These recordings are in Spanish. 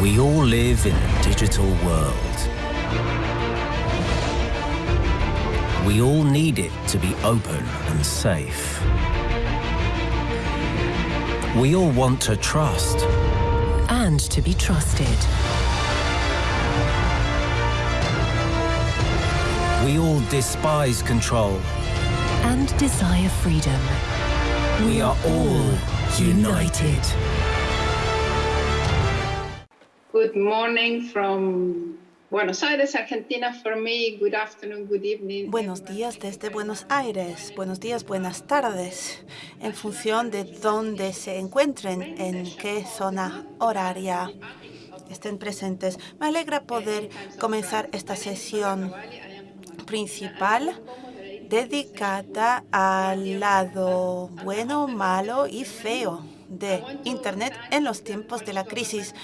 We all live in a digital world. We all need it to be open and safe. We all want to trust. and to be trusted. We all despise control. And desire freedom. We are all united. Good morning from Buenos Aires, Argentina. For me, good afternoon, good evening. Buenos días desde Buenos Aires, buenos días, buenas tardes, en función de dónde se encuentren, en qué zona horaria estén presentes. Me alegra poder comenzar esta sesión principal dedicada al lado bueno, malo y feo de Internet en los tiempos de la crisis.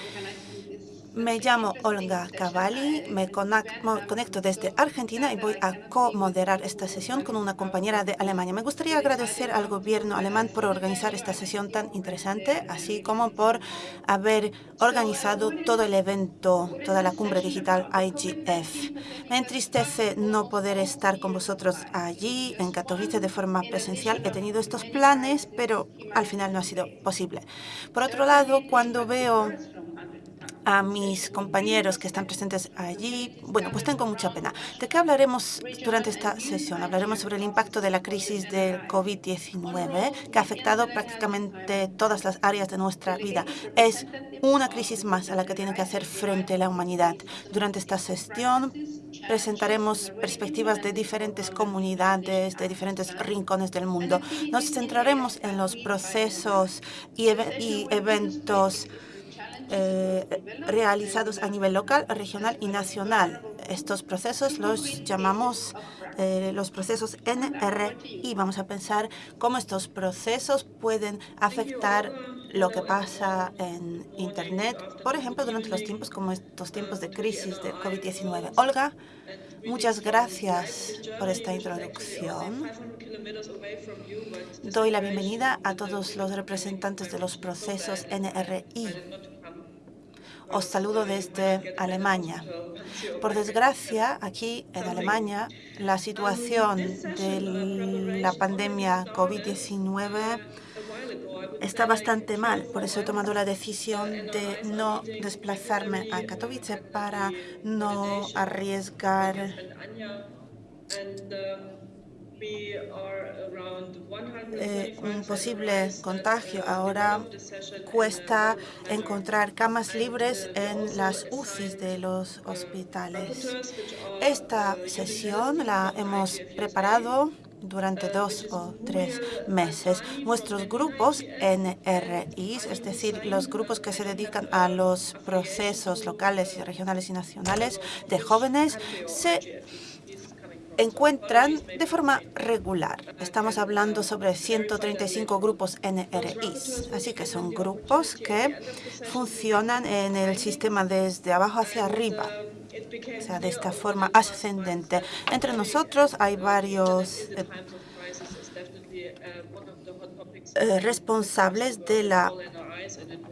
Me llamo Olga Cavalli, me conecto desde Argentina y voy a co-moderar esta sesión con una compañera de Alemania. Me gustaría agradecer al gobierno alemán por organizar esta sesión tan interesante, así como por haber organizado todo el evento, toda la cumbre digital IGF. Me entristece no poder estar con vosotros allí, en Katowice, de forma presencial. He tenido estos planes, pero al final no ha sido posible. Por otro lado, cuando veo a mis compañeros que están presentes allí. Bueno, pues tengo mucha pena. ¿De qué hablaremos durante esta sesión? Hablaremos sobre el impacto de la crisis del COVID-19 que ha afectado prácticamente todas las áreas de nuestra vida. Es una crisis más a la que tiene que hacer frente la humanidad. Durante esta sesión presentaremos perspectivas de diferentes comunidades, de diferentes rincones del mundo. Nos centraremos en los procesos y, y eventos eh, realizados a nivel local, regional y nacional. Estos procesos los llamamos eh, los procesos NRI. Vamos a pensar cómo estos procesos pueden afectar lo que pasa en Internet, por ejemplo, durante los tiempos como estos tiempos de crisis de COVID-19. Olga, muchas gracias por esta introducción. Doy la bienvenida a todos los representantes de los procesos NRI. Os saludo desde Alemania. Por desgracia, aquí en Alemania, la situación de la pandemia COVID-19 está bastante mal. Por eso he tomado la decisión de no desplazarme a Katowice para no arriesgar eh, un posible contagio. Ahora cuesta encontrar camas libres en las UCIs de los hospitales. Esta sesión la hemos preparado durante dos o tres meses. Nuestros grupos NRIs, es decir, los grupos que se dedican a los procesos locales y regionales y nacionales de jóvenes, se encuentran de forma regular. Estamos hablando sobre 135 grupos NRIs, así que son grupos que funcionan en el sistema desde abajo hacia arriba, o sea, de esta forma ascendente. Entre nosotros hay varios eh, eh, responsables de la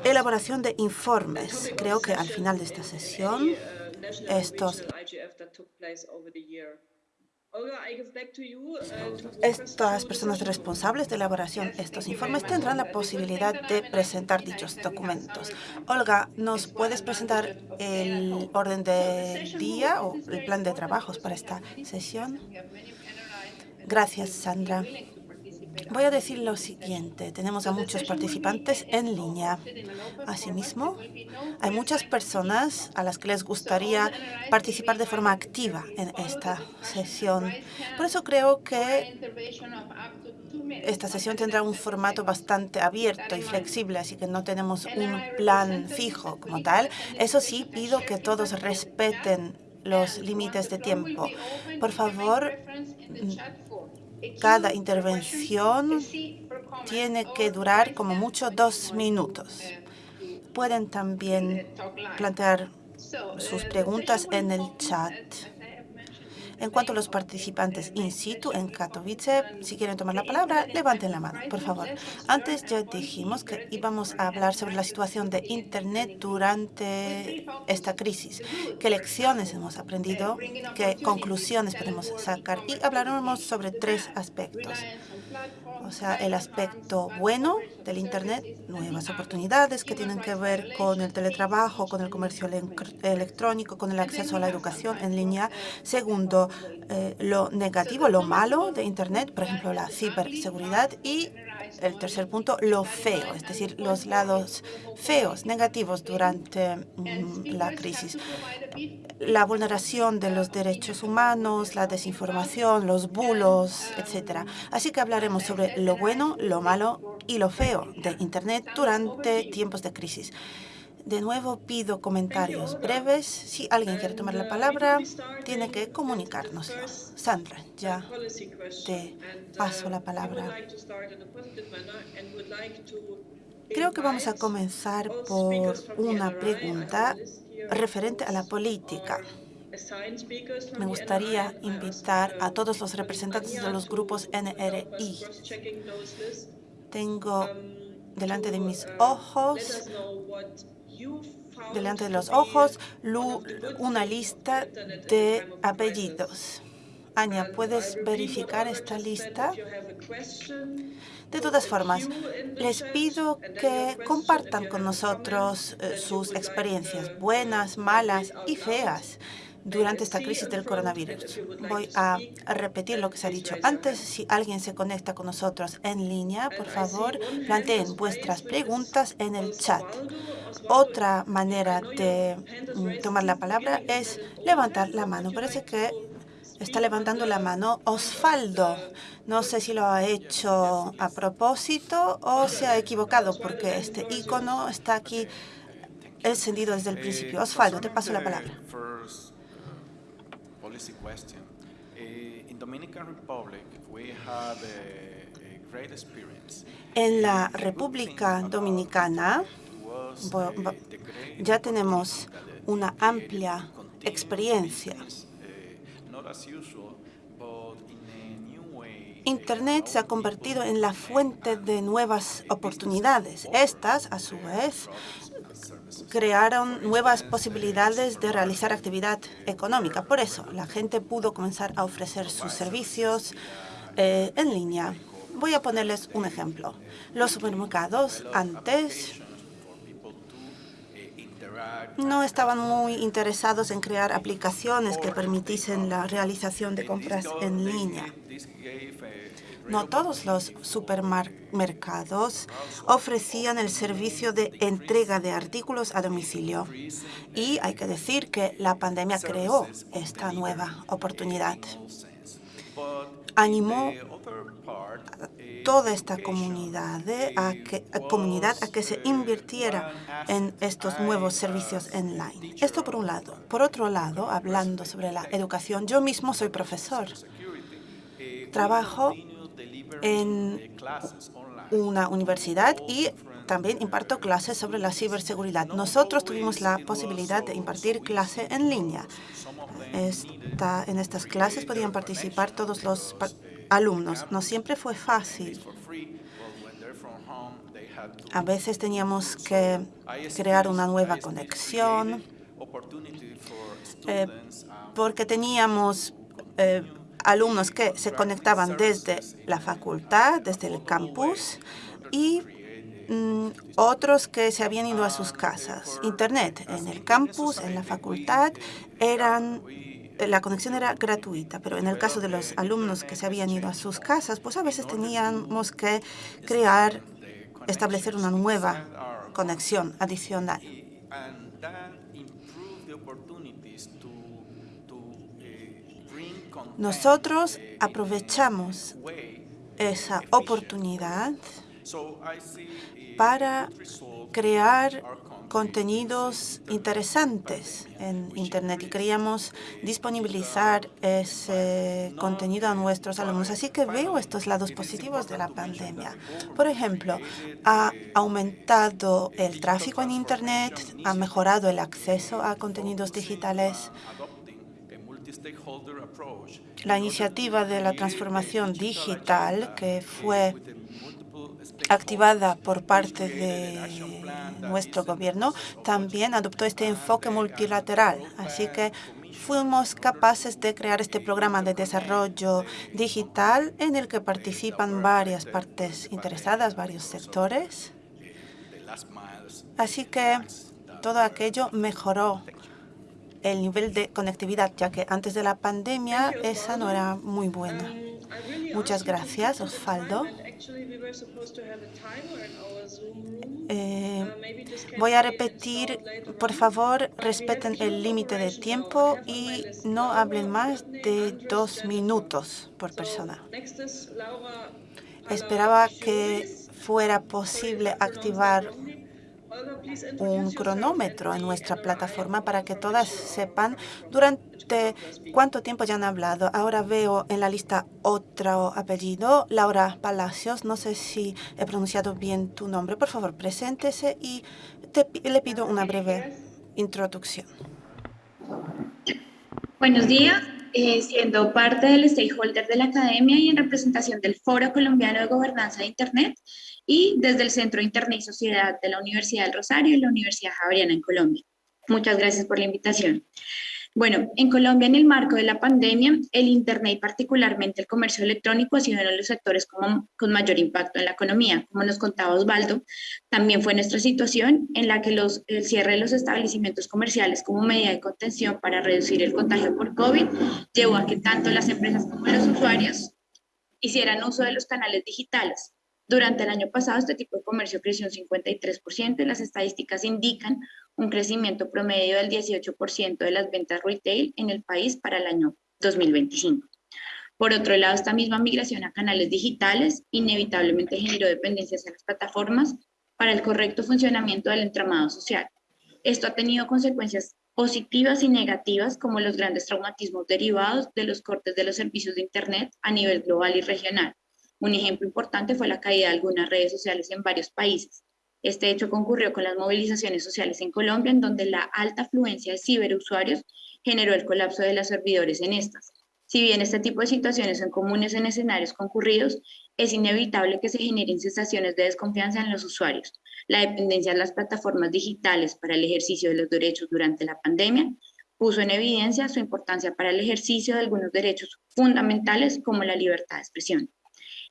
elaboración de informes. Creo que al final de esta sesión, estos estas personas responsables de elaboración de estos informes tendrán la posibilidad de presentar dichos documentos. Olga, ¿nos puedes presentar el orden del día o el plan de trabajos para esta sesión? Gracias, Sandra. Voy a decir lo siguiente. Tenemos a muchos participantes en línea. Asimismo, hay muchas personas a las que les gustaría participar de forma activa en esta sesión. Por eso creo que esta sesión tendrá un formato bastante abierto y flexible, así que no tenemos un plan fijo como tal. Eso sí, pido que todos respeten los límites de tiempo. Por favor, cada intervención tiene que durar como mucho dos minutos. Pueden también plantear sus preguntas en el chat. En cuanto a los participantes in situ en Katowice, si quieren tomar la palabra, levanten la mano, por favor. Antes ya dijimos que íbamos a hablar sobre la situación de Internet durante esta crisis, qué lecciones hemos aprendido, qué conclusiones podemos sacar y hablaremos sobre tres aspectos. O sea, el aspecto bueno del Internet, nuevas oportunidades que tienen que ver con el teletrabajo, con el comercio electrónico, con el acceso a la educación en línea. Segundo, eh, lo negativo, lo malo de Internet, por ejemplo, la ciberseguridad. Y el tercer punto, lo feo, es decir, los lados feos, negativos durante mm, la crisis. La vulneración de los derechos humanos, la desinformación, los bulos, etcétera. Así que hablaremos sobre lo bueno, lo malo y lo feo de Internet durante tiempos de crisis. De nuevo pido comentarios breves. Si alguien quiere tomar la palabra, tiene que comunicárnoslo. Sandra, ya te paso la palabra. Creo que vamos a comenzar por una pregunta referente a la política. Me gustaría invitar a todos los representantes de los grupos NRI. Tengo delante de mis ojos delante de los ojos una lista de apellidos. Anya, ¿puedes verificar esta lista? De todas formas, les pido que compartan con nosotros eh, sus experiencias, buenas, malas y feas, durante esta crisis del coronavirus. Voy a repetir lo que se ha dicho antes. Si alguien se conecta con nosotros en línea, por favor, planteen vuestras preguntas en el chat. Otra manera de mm, tomar la palabra es levantar la mano. Parece que está levantando la mano Osvaldo. No sé si lo ha hecho a propósito o se ha equivocado, porque este icono está aquí encendido desde el principio. Osvaldo, te paso la palabra. En la República Dominicana ya tenemos una amplia experiencia. Eh, Internet se ha convertido en la fuente de nuevas oportunidades. Estas, a su vez, crearon nuevas posibilidades de realizar actividad económica. Por eso, la gente pudo comenzar a ofrecer sus servicios eh, en línea. Voy a ponerles un ejemplo. Los supermercados antes no estaban muy interesados en crear aplicaciones que permitiesen la realización de compras en línea. No todos los supermercados ofrecían el servicio de entrega de artículos a domicilio. Y hay que decir que la pandemia creó esta nueva oportunidad. Animó toda esta comunidad a, que, comunidad a que se invirtiera en estos nuevos servicios online. Esto por un lado. Por otro lado, hablando sobre la educación, yo mismo soy profesor. Trabajo en una universidad y también imparto clases sobre la ciberseguridad. Nosotros tuvimos la posibilidad de impartir clase en línea. en estas clases podían participar todos los alumnos. No siempre fue fácil. A veces teníamos que crear una nueva conexión eh, porque teníamos eh, alumnos que se conectaban desde la facultad, desde el campus, y mm, otros que se habían ido a sus casas. Internet en el campus, en la facultad, eran la conexión era gratuita, pero en el caso de los alumnos que se habían ido a sus casas, pues a veces teníamos que crear, establecer una nueva conexión adicional. Nosotros aprovechamos esa oportunidad para crear contenidos interesantes en Internet y queríamos disponibilizar ese contenido a nuestros alumnos. Así que veo estos lados positivos de la pandemia. Por ejemplo, ha aumentado el tráfico en Internet, ha mejorado el acceso a contenidos digitales la iniciativa de la transformación digital que fue activada por parte de nuestro gobierno, también adoptó este enfoque multilateral. Así que fuimos capaces de crear este programa de desarrollo digital en el que participan varias partes interesadas, varios sectores. Así que todo aquello mejoró el nivel de conectividad, ya que antes de la pandemia esa no era muy buena. Muchas gracias, Osvaldo. Eh, voy a repetir, por favor, respeten el límite de tiempo y no hablen más de dos minutos por persona. Esperaba que fuera posible activar un cronómetro en nuestra plataforma para que todas sepan durante cuánto tiempo ya han hablado. Ahora veo en la lista otro apellido, Laura Palacios. No sé si he pronunciado bien tu nombre. Por favor, preséntese y le pido una breve introducción. Buenos días. Eh, siendo parte del stakeholder de la academia y en representación del Foro Colombiano de Gobernanza de Internet, y desde el Centro de Internet y Sociedad de la Universidad del Rosario y la Universidad Javeriana en Colombia. Muchas gracias por la invitación. Bueno, en Colombia, en el marco de la pandemia, el Internet y particularmente el comercio electrónico ha sido uno de los sectores con mayor impacto en la economía. Como nos contaba Osvaldo, también fue nuestra situación en la que el cierre de los establecimientos comerciales como medida de contención para reducir el contagio por COVID llevó a que tanto las empresas como los usuarios hicieran uso de los canales digitales, durante el año pasado, este tipo de comercio creció un 53% y las estadísticas indican un crecimiento promedio del 18% de las ventas retail en el país para el año 2025. Por otro lado, esta misma migración a canales digitales inevitablemente generó dependencias en las plataformas para el correcto funcionamiento del entramado social. Esto ha tenido consecuencias positivas y negativas como los grandes traumatismos derivados de los cortes de los servicios de Internet a nivel global y regional, un ejemplo importante fue la caída de algunas redes sociales en varios países. Este hecho concurrió con las movilizaciones sociales en Colombia, en donde la alta afluencia de ciberusuarios generó el colapso de los servidores en estas. Si bien este tipo de situaciones son comunes en escenarios concurridos, es inevitable que se generen sensaciones de desconfianza en los usuarios. La dependencia de las plataformas digitales para el ejercicio de los derechos durante la pandemia puso en evidencia su importancia para el ejercicio de algunos derechos fundamentales como la libertad de expresión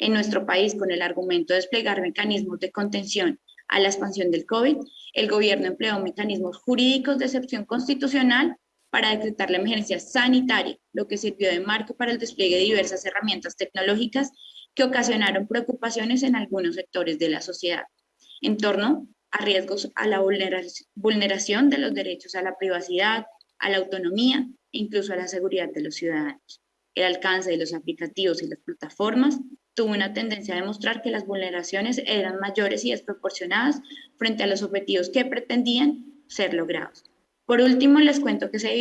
en nuestro país con el argumento de desplegar mecanismos de contención a la expansión del COVID, el gobierno empleó mecanismos jurídicos de excepción constitucional para decretar la emergencia sanitaria, lo que sirvió de marco para el despliegue de diversas herramientas tecnológicas que ocasionaron preocupaciones en algunos sectores de la sociedad en torno a riesgos a la vulneración de los derechos a la privacidad, a la autonomía e incluso a la seguridad de los ciudadanos. El alcance de los aplicativos y las plataformas tuvo una tendencia a demostrar que las vulneraciones eran mayores y desproporcionadas frente a los objetivos que pretendían ser logrados. Por último, les cuento que se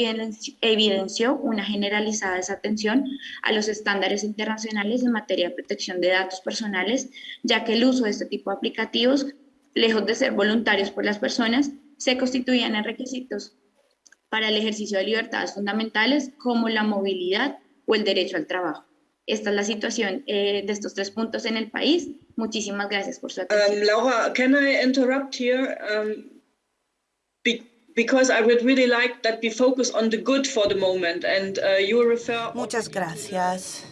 evidenció una generalizada desatención a los estándares internacionales en materia de protección de datos personales, ya que el uso de este tipo de aplicativos, lejos de ser voluntarios por las personas, se constituían en requisitos para el ejercicio de libertades fundamentales como la movilidad o el derecho al trabajo. Esta es la situación eh, de estos tres puntos en el país. Muchísimas gracias por su atención. Um, Laura, can I interrupt here? Um, be because I would really like that we focus on the good for the moment and uh, you refer Muchas gracias.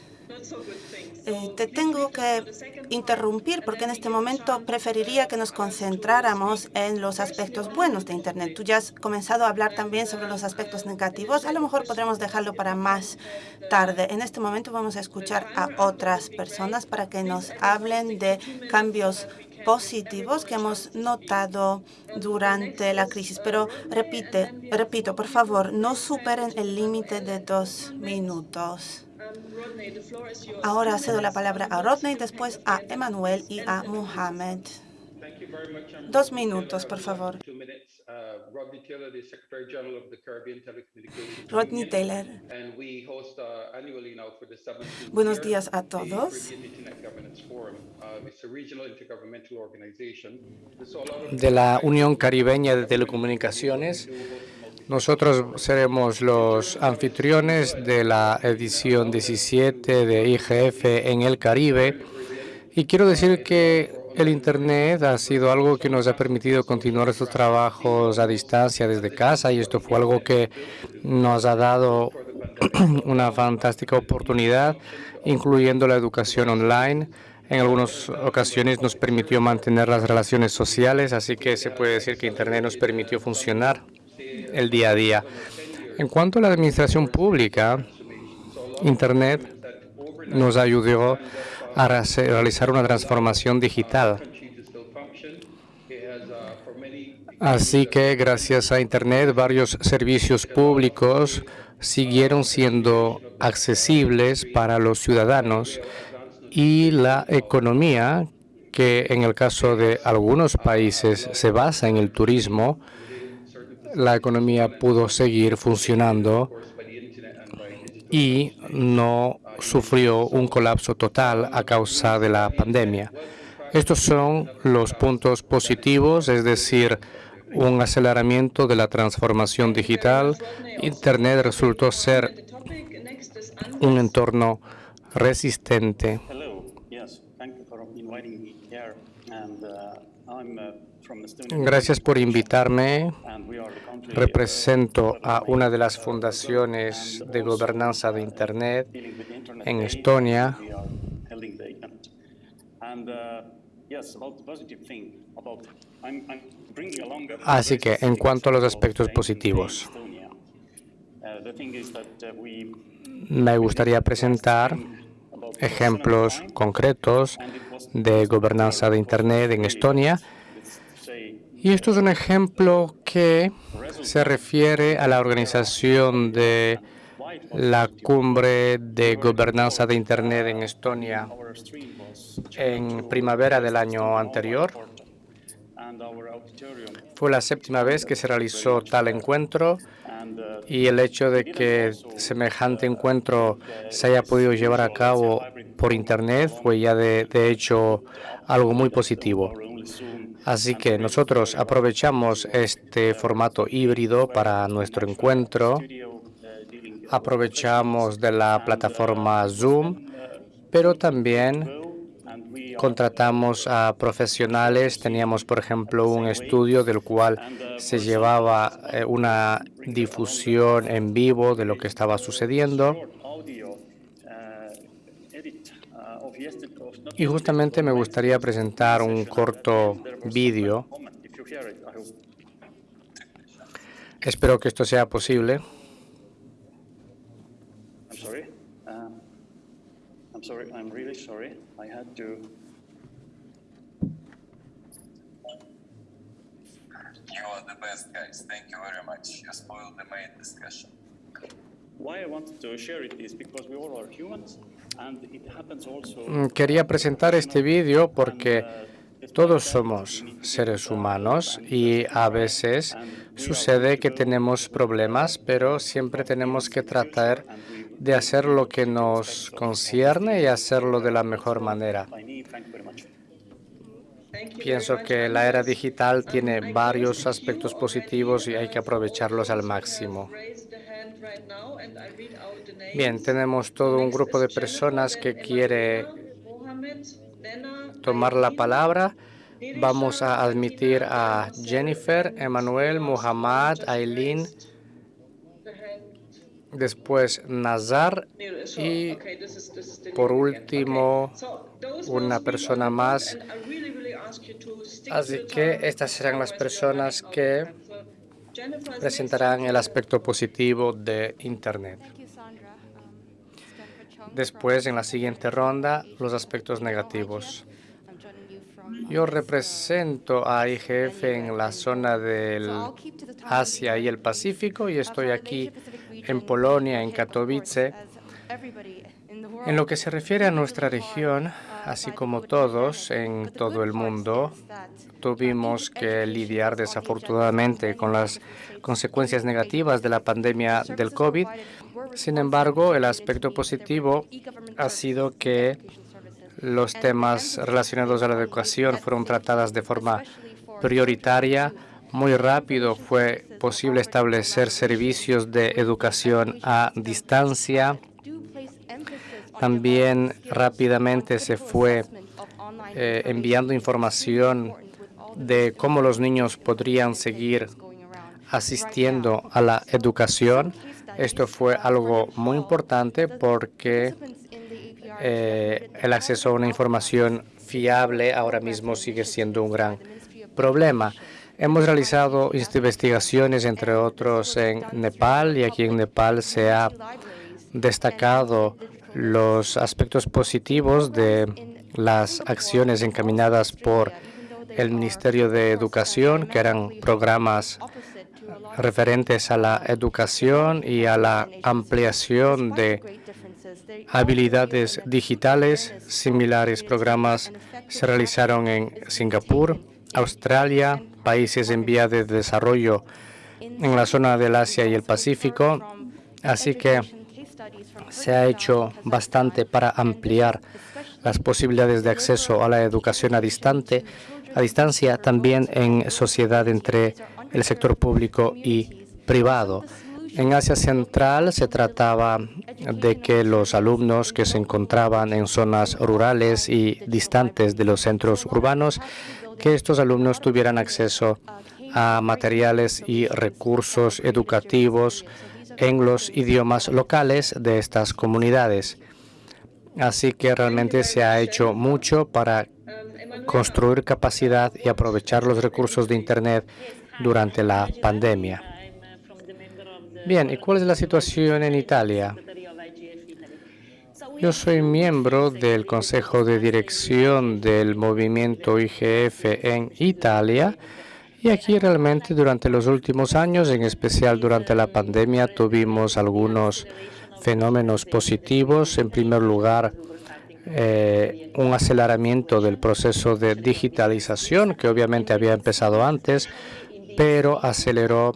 Eh, te tengo que interrumpir porque en este momento preferiría que nos concentráramos en los aspectos buenos de Internet. Tú ya has comenzado a hablar también sobre los aspectos negativos. A lo mejor podremos dejarlo para más tarde. En este momento vamos a escuchar a otras personas para que nos hablen de cambios positivos que hemos notado durante la crisis. Pero repite, repito, por favor, no superen el límite de dos minutos. Ahora cedo la palabra a Rodney, después a Emanuel y a Mohamed. Dos minutos, por favor. Rodney Taylor. Buenos días a todos. De la Unión Caribeña de Telecomunicaciones Nosotros seremos los anfitriones de la edición 17 de IGF en el Caribe. Y quiero decir que el Internet ha sido algo que nos ha permitido continuar estos trabajos a distancia desde casa y esto fue algo que nos ha dado una fantástica oportunidad, incluyendo la educación online. En algunas ocasiones nos permitió mantener las relaciones sociales, así que se puede decir que Internet nos permitió funcionar el día a día. En cuanto a la administración pública, Internet nos ayudó a realizar una transformación digital. Así que gracias a Internet varios servicios públicos siguieron siendo accesibles para los ciudadanos y la economía, que en el caso de algunos países se basa en el turismo, la economía pudo seguir funcionando y no sufrió un colapso total a causa de la pandemia. Estos son los puntos positivos, es decir, un aceleramiento de la transformación digital. Internet resultó ser un entorno resistente. Gracias por invitarme. Represento a una de las fundaciones de gobernanza de Internet en Estonia. Así que, en cuanto a los aspectos positivos, me gustaría presentar ejemplos concretos de gobernanza de Internet en Estonia y esto es un ejemplo que se refiere a la organización de la cumbre de gobernanza de Internet en Estonia en primavera del año anterior. Fue la séptima vez que se realizó tal encuentro y el hecho de que semejante encuentro se haya podido llevar a cabo por Internet fue ya de, hecho algo muy positivo. Así que nosotros aprovechamos este formato híbrido para nuestro encuentro. Aprovechamos de la plataforma Zoom, pero también contratamos a profesionales. Teníamos, por ejemplo, un estudio del cual se llevaba eh, una difusión en vivo de lo que estaba sucediendo. Y justamente me gustaría presentar un corto vídeo. Espero que esto sea posible. I'm sorry, I'm really sorry. I had to You are the best guys. Thank you very much. You spoiled the main discussion. Why I wanted to share it is because we all are humans quería presentar este vídeo porque todos somos seres humanos y a veces sucede que tenemos problemas, pero siempre tenemos que tratar de hacer lo que nos concierne y hacerlo de la mejor manera. Pienso que la era digital tiene varios aspectos positivos y hay que aprovecharlos al máximo. Bien, tenemos todo un grupo de personas que quiere tomar la palabra. Vamos a admitir a Jennifer, Emanuel, Muhammad, Aileen, después Nazar y por último una persona más. Así que estas serán las personas que presentarán el aspecto positivo de Internet. Después, en la siguiente ronda, los aspectos negativos. Yo represento a IGF en la zona del Asia y el Pacífico y estoy aquí en Polonia, en Katowice. En lo que se refiere a nuestra región, así como todos en todo el mundo, tuvimos que lidiar desafortunadamente con las consecuencias negativas de la pandemia del COVID. Sin embargo, el aspecto positivo ha sido que los temas relacionados a la educación fueron tratados de forma prioritaria muy rápido fue posible establecer servicios de educación a distancia. También rápidamente se fue eh, enviando información de cómo los niños podrían seguir asistiendo a la educación. Esto fue algo muy importante porque eh, el acceso a una información fiable ahora mismo sigue siendo un gran problema. Hemos realizado investigaciones, entre otros, en Nepal y aquí en Nepal se ha destacado los aspectos positivos de las acciones encaminadas por el Ministerio de Educación, que eran programas referentes a la educación y a la ampliación de habilidades digitales. Similares programas se realizaron en Singapur, Australia, países en vía de desarrollo en la zona del Asia y el Pacífico. Así que se ha hecho bastante para ampliar las posibilidades de acceso a la educación a, a distancia, también en sociedad entre el sector público y privado. En Asia Central se trataba de que los alumnos que se encontraban en zonas rurales y distantes de los centros urbanos, que estos alumnos tuvieran acceso a materiales y recursos educativos en los idiomas locales de estas comunidades. Así que realmente se ha hecho mucho para construir capacidad y aprovechar los recursos de Internet durante la pandemia. Bien, ¿y cuál es la situación en Italia? Yo soy miembro del Consejo de Dirección del movimiento IGF en Italia y aquí realmente durante los últimos años, en especial durante la pandemia, tuvimos algunos fenómenos positivos. En primer lugar, eh, un aceleramiento del proceso de digitalización que obviamente había empezado antes, pero aceleró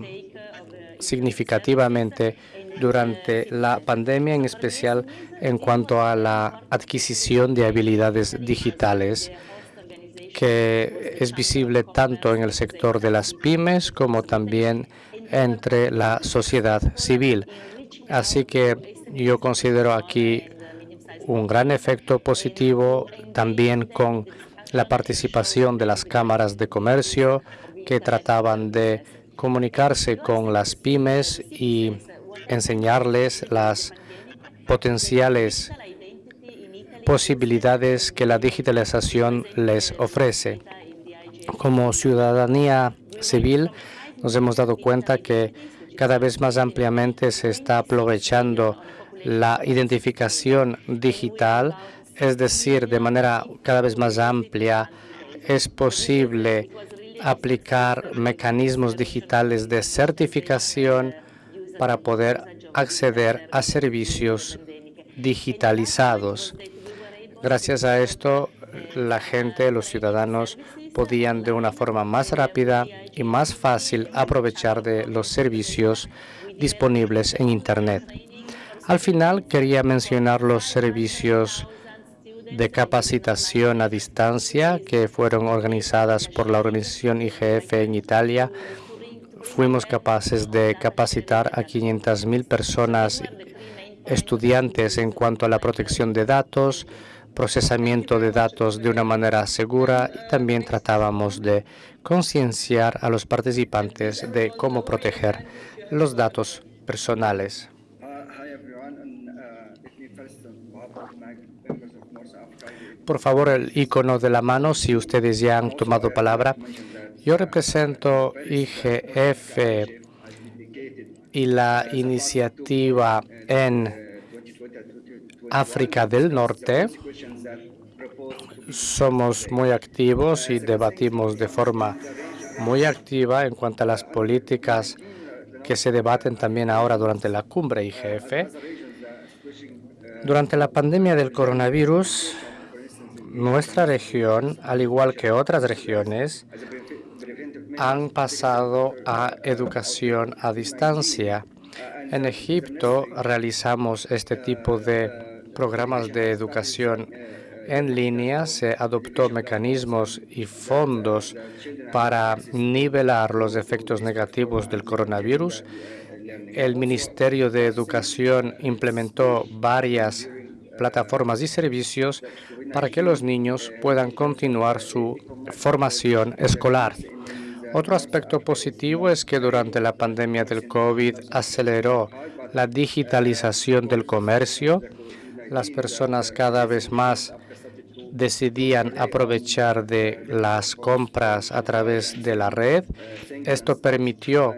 significativamente durante la pandemia, en especial en cuanto a la adquisición de habilidades digitales, que es visible tanto en el sector de las pymes como también entre la sociedad civil. Así que yo considero aquí un gran efecto positivo también con la participación de las cámaras de comercio que trataban de comunicarse con las pymes y enseñarles las potenciales posibilidades que la digitalización les ofrece. Como ciudadanía civil nos hemos dado cuenta que cada vez más ampliamente se está aprovechando la identificación digital, es decir, de manera cada vez más amplia es posible aplicar mecanismos digitales de certificación para poder acceder a servicios digitalizados. Gracias a esto, la gente, los ciudadanos, podían de una forma más rápida y más fácil aprovechar de los servicios disponibles en Internet. Al final, quería mencionar los servicios de capacitación a distancia que fueron organizadas por la organización IGF en Italia. Fuimos capaces de capacitar a 500.000 personas, estudiantes en cuanto a la protección de datos, procesamiento de datos de una manera segura y también tratábamos de concienciar a los participantes de cómo proteger los datos personales. Por favor, el icono de la mano, si ustedes ya han tomado palabra. Yo represento IGF y la iniciativa en África del Norte. Somos muy activos y debatimos de forma muy activa en cuanto a las políticas que se debaten también ahora durante la cumbre IGF. Durante la pandemia del coronavirus, nuestra región, al igual que otras regiones, han pasado a educación a distancia. En Egipto realizamos este tipo de programas de educación en línea se adoptó mecanismos y fondos para nivelar los efectos negativos del coronavirus. El Ministerio de Educación implementó varias plataformas y servicios para que los niños puedan continuar su formación escolar. Otro aspecto positivo es que durante la pandemia del COVID aceleró la digitalización del comercio. Las personas cada vez más decidían aprovechar de las compras a través de la red. Esto permitió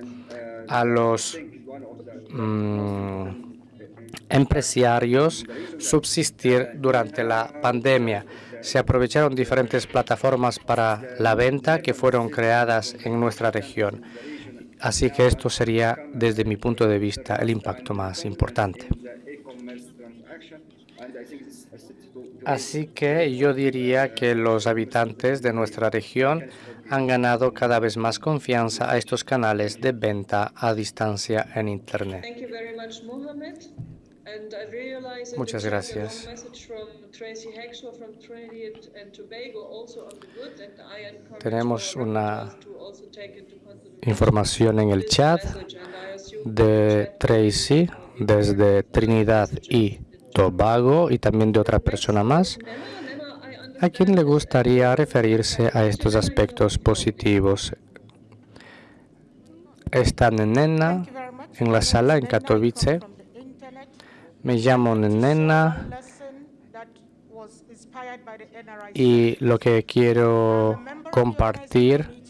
a los mm, empresarios subsistir durante la pandemia. Se aprovecharon diferentes plataformas para la venta que fueron creadas en nuestra región. Así que esto sería, desde mi punto de vista, el impacto más importante. Así que yo diría que los habitantes de nuestra región han ganado cada vez más confianza a estos canales de venta a distancia en Internet. Muchas gracias. Tenemos una información en el chat de Tracy desde Trinidad y Tobago y también de otra persona más. ¿A quién le gustaría referirse a estos aspectos positivos? Está Nena en la sala en Katowice. Me llamo Nena y lo que quiero compartir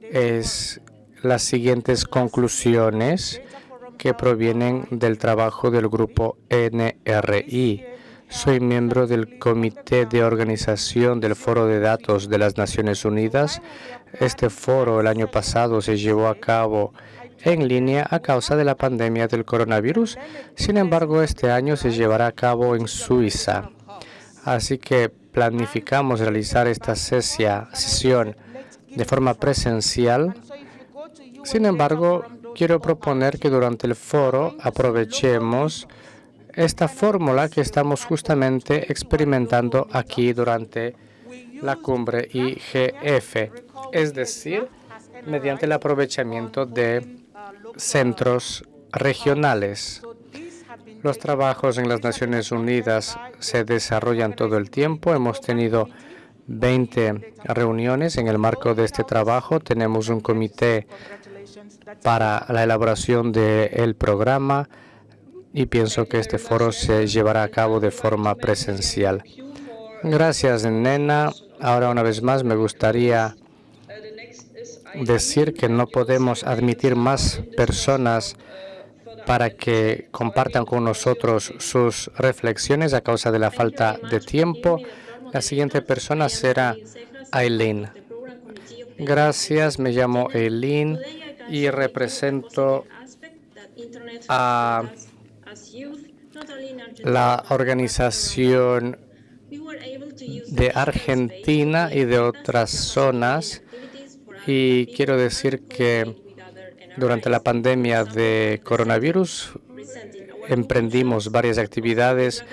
es las siguientes conclusiones que provienen del trabajo del grupo NRI. Soy miembro del Comité de Organización del Foro de Datos de las Naciones Unidas. Este foro el año pasado se llevó a cabo en línea a causa de la pandemia del coronavirus. Sin embargo, este año se llevará a cabo en Suiza. Así que planificamos realizar esta sesión de forma presencial. Sin embargo, quiero proponer que durante el foro aprovechemos esta fórmula que estamos justamente experimentando aquí durante la cumbre IGF, es decir, mediante el aprovechamiento de centros regionales. Los trabajos en las Naciones Unidas se desarrollan todo el tiempo. Hemos tenido 20 reuniones en el marco de este trabajo. Tenemos un comité para la elaboración del programa y pienso que este foro se llevará a cabo de forma presencial. Gracias, Nena. Ahora, una vez más, me gustaría decir que no podemos admitir más personas para que compartan con nosotros sus reflexiones a causa de la falta de tiempo. La siguiente persona será Aileen. Gracias, me llamo Aileen y represento a la organización de Argentina y de otras zonas y quiero decir que durante la pandemia de coronavirus emprendimos varias actividades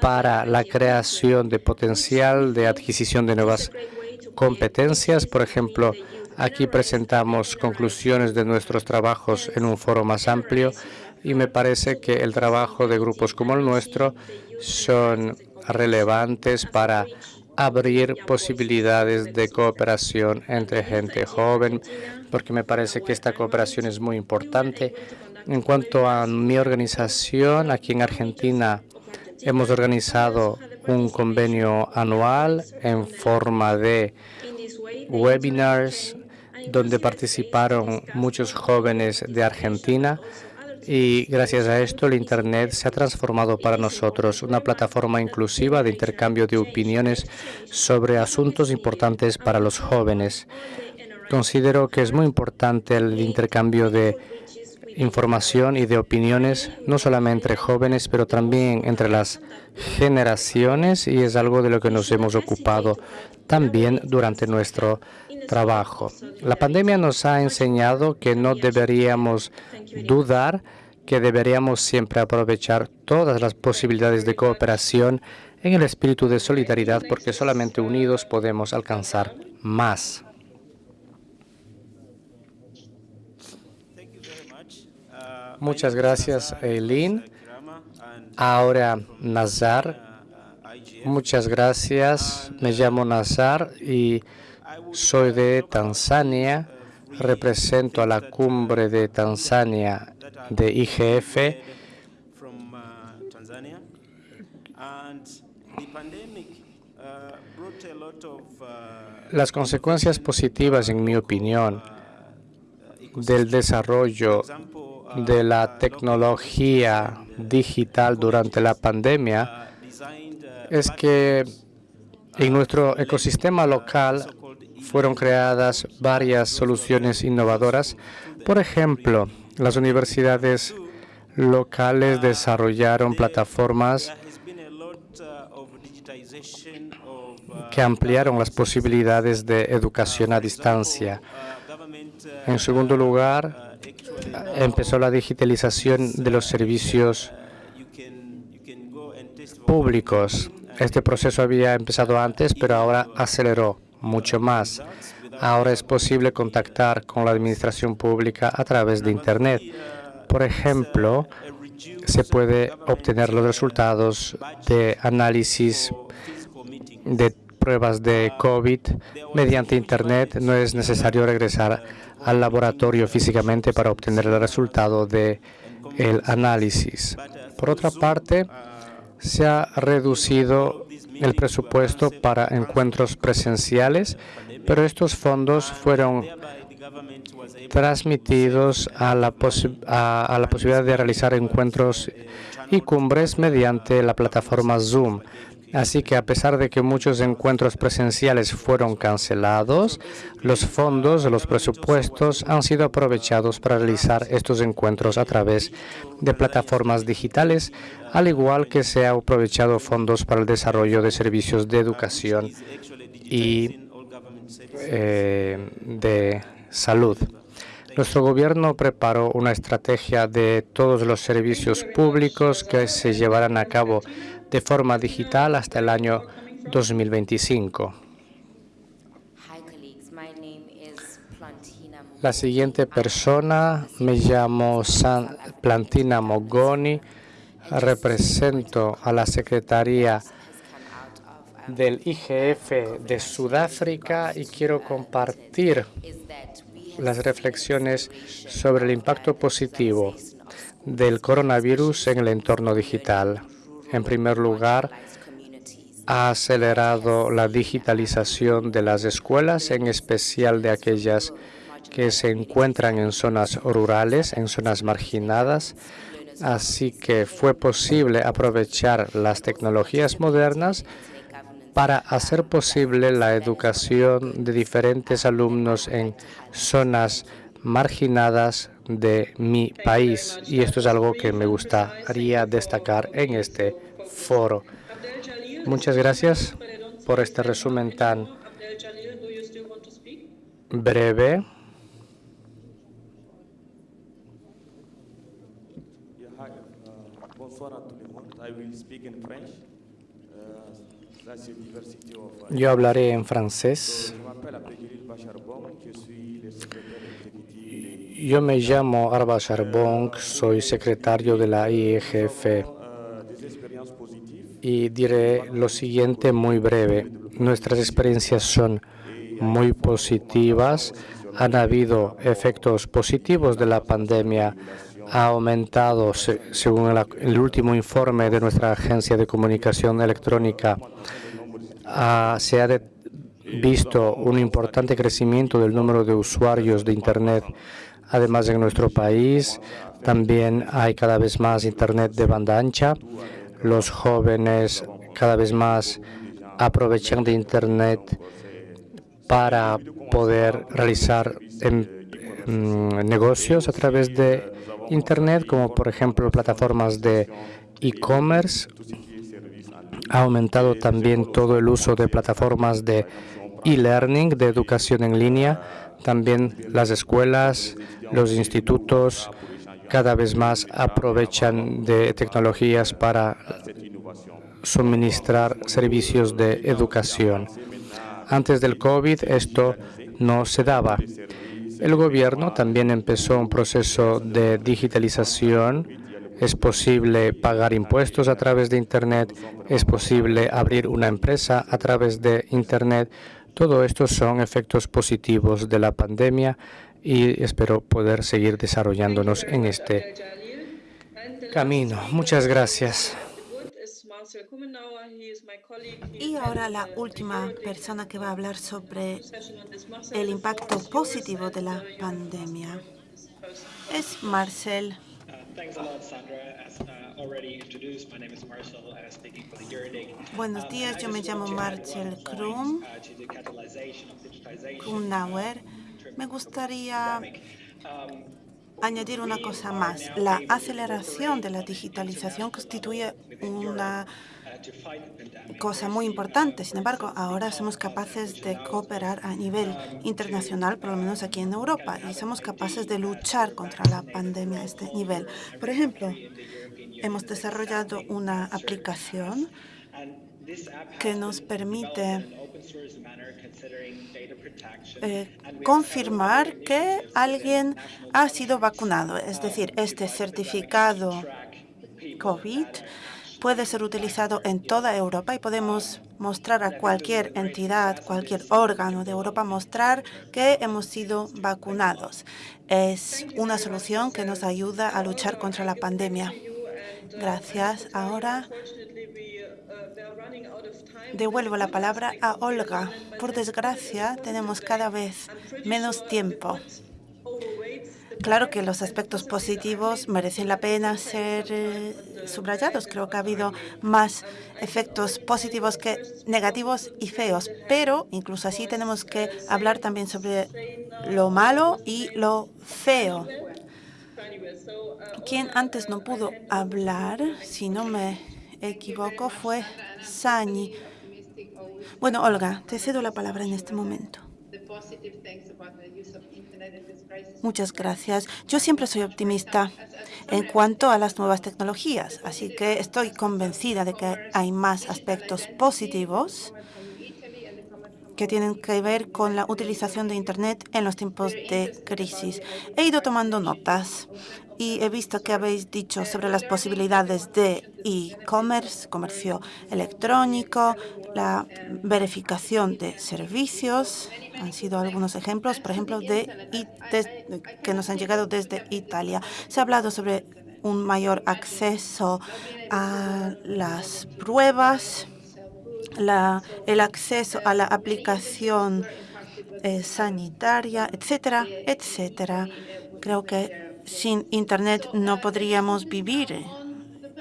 para la creación de potencial de adquisición de nuevas competencias. Por ejemplo, aquí presentamos conclusiones de nuestros trabajos en un foro más amplio y me parece que el trabajo de grupos como el nuestro son relevantes para abrir posibilidades de cooperación entre gente joven, porque me parece que esta cooperación es muy importante. En cuanto a mi organización, aquí en Argentina hemos organizado un convenio anual en forma de webinars donde participaron muchos jóvenes de Argentina y gracias a esto el Internet se ha transformado para nosotros una plataforma inclusiva de intercambio de opiniones sobre asuntos importantes para los jóvenes. Considero que es muy importante el intercambio de información y de opiniones, no solamente entre jóvenes, pero también entre las generaciones y es algo de lo que nos hemos ocupado también durante nuestro trabajo. La pandemia nos ha enseñado que no deberíamos dudar que deberíamos siempre aprovechar todas las posibilidades de cooperación en el espíritu de solidaridad porque solamente unidos podemos alcanzar más. Muchas gracias, Eileen. Ahora, Nazar. Muchas gracias. Me llamo Nazar y soy de Tanzania. Represento a la cumbre de Tanzania de IGF. Las consecuencias positivas, en mi opinión, del desarrollo de la tecnología digital durante la pandemia es que en nuestro ecosistema local fueron creadas varias soluciones innovadoras. Por ejemplo, las universidades locales desarrollaron plataformas que ampliaron las posibilidades de educación a distancia. En segundo lugar, empezó la digitalización de los servicios públicos. Este proceso había empezado antes, pero ahora aceleró mucho más. Ahora es posible contactar con la administración pública a través de Internet. Por ejemplo, se puede obtener los resultados de análisis de pruebas de COVID mediante Internet. No es necesario regresar al laboratorio físicamente para obtener el resultado del el análisis. Por otra parte, se ha reducido el presupuesto para encuentros presenciales, pero estos fondos fueron transmitidos a la, posibilidad de realizar encuentros y cumbres mediante la plataforma Zoom. Así que a pesar de que muchos encuentros presenciales fueron cancelados, los fondos, los presupuestos han sido aprovechados para realizar estos encuentros a través de plataformas digitales, al igual que se han aprovechado fondos para el desarrollo de servicios de educación y eh, de salud. Nuestro gobierno preparó una estrategia de todos los servicios públicos que se llevarán a cabo de forma digital hasta el año 2025. La siguiente persona, me llamo San Plantina Mogoni, represento a la Secretaría del IGF de Sudáfrica y quiero compartir las reflexiones sobre el impacto positivo del coronavirus en el entorno digital. En primer lugar, ha acelerado la digitalización de las escuelas, en especial de aquellas que se encuentran en zonas rurales, en zonas marginadas, así que fue posible aprovechar las tecnologías modernas para hacer posible la educación de diferentes alumnos en zonas marginadas de mi país y esto es algo que me gustaría destacar en este foro. Muchas gracias por este resumen tan breve. Yo hablaré en francés. Yo me llamo Arba Charbon, soy secretario de la IEGF y diré lo siguiente muy breve. Nuestras experiencias son muy positivas. Han habido efectos positivos de la pandemia. Ha aumentado, según el último informe de nuestra agencia de comunicación electrónica, se ha visto un importante crecimiento del número de usuarios de Internet Además, en nuestro país también hay cada vez más Internet de banda ancha. Los jóvenes cada vez más aprovechan de Internet para poder realizar em, mm, negocios a través de Internet, como por ejemplo plataformas de e-commerce. Ha aumentado también todo el uso de plataformas de e-learning, de educación en línea, también las escuelas, los institutos cada vez más aprovechan de tecnologías para suministrar servicios de educación. Antes del COVID esto no se daba. El gobierno también empezó un proceso de digitalización. Es posible pagar impuestos a través de Internet, es posible abrir una empresa a través de Internet. Todo esto son efectos positivos de la pandemia y espero poder seguir desarrollándonos en este camino. Muchas gracias. Y ahora la última persona que va a hablar sobre el impacto positivo de la pandemia es Marcel. Buenos días, yo me llamo Marcel Krum, Krumnauer. Me gustaría añadir una cosa más. La aceleración de la digitalización constituye una cosa muy importante. Sin embargo, ahora somos capaces de cooperar a nivel internacional, por lo menos aquí en Europa, y somos capaces de luchar contra la pandemia a este nivel. Por ejemplo, hemos desarrollado una aplicación que nos permite eh, confirmar que alguien ha sido vacunado. Es decir, este certificado COVID puede ser utilizado en toda Europa y podemos mostrar a cualquier entidad, cualquier órgano de Europa, mostrar que hemos sido vacunados. Es una solución que nos ayuda a luchar contra la pandemia. Gracias. Ahora devuelvo la palabra a Olga. Por desgracia, tenemos cada vez menos tiempo. Claro que los aspectos positivos merecen la pena ser eh, subrayados. Creo que ha habido más efectos positivos que negativos y feos, pero incluso así tenemos que hablar también sobre lo malo y lo feo. Quien antes no pudo hablar, si no me equivoco, fue Sani. Bueno, Olga, te cedo la palabra en este momento. Muchas gracias. Yo siempre soy optimista en cuanto a las nuevas tecnologías, así que estoy convencida de que hay más aspectos positivos que tienen que ver con la utilización de Internet en los tiempos de crisis. He ido tomando notas y he visto que habéis dicho sobre las posibilidades de e-commerce, comercio electrónico, la verificación de servicios. Han sido algunos ejemplos, por ejemplo, de, que nos han llegado desde Italia. Se ha hablado sobre un mayor acceso a las pruebas, la, el acceso a la aplicación eh, sanitaria, etcétera, etcétera. Creo que sin Internet no podríamos vivir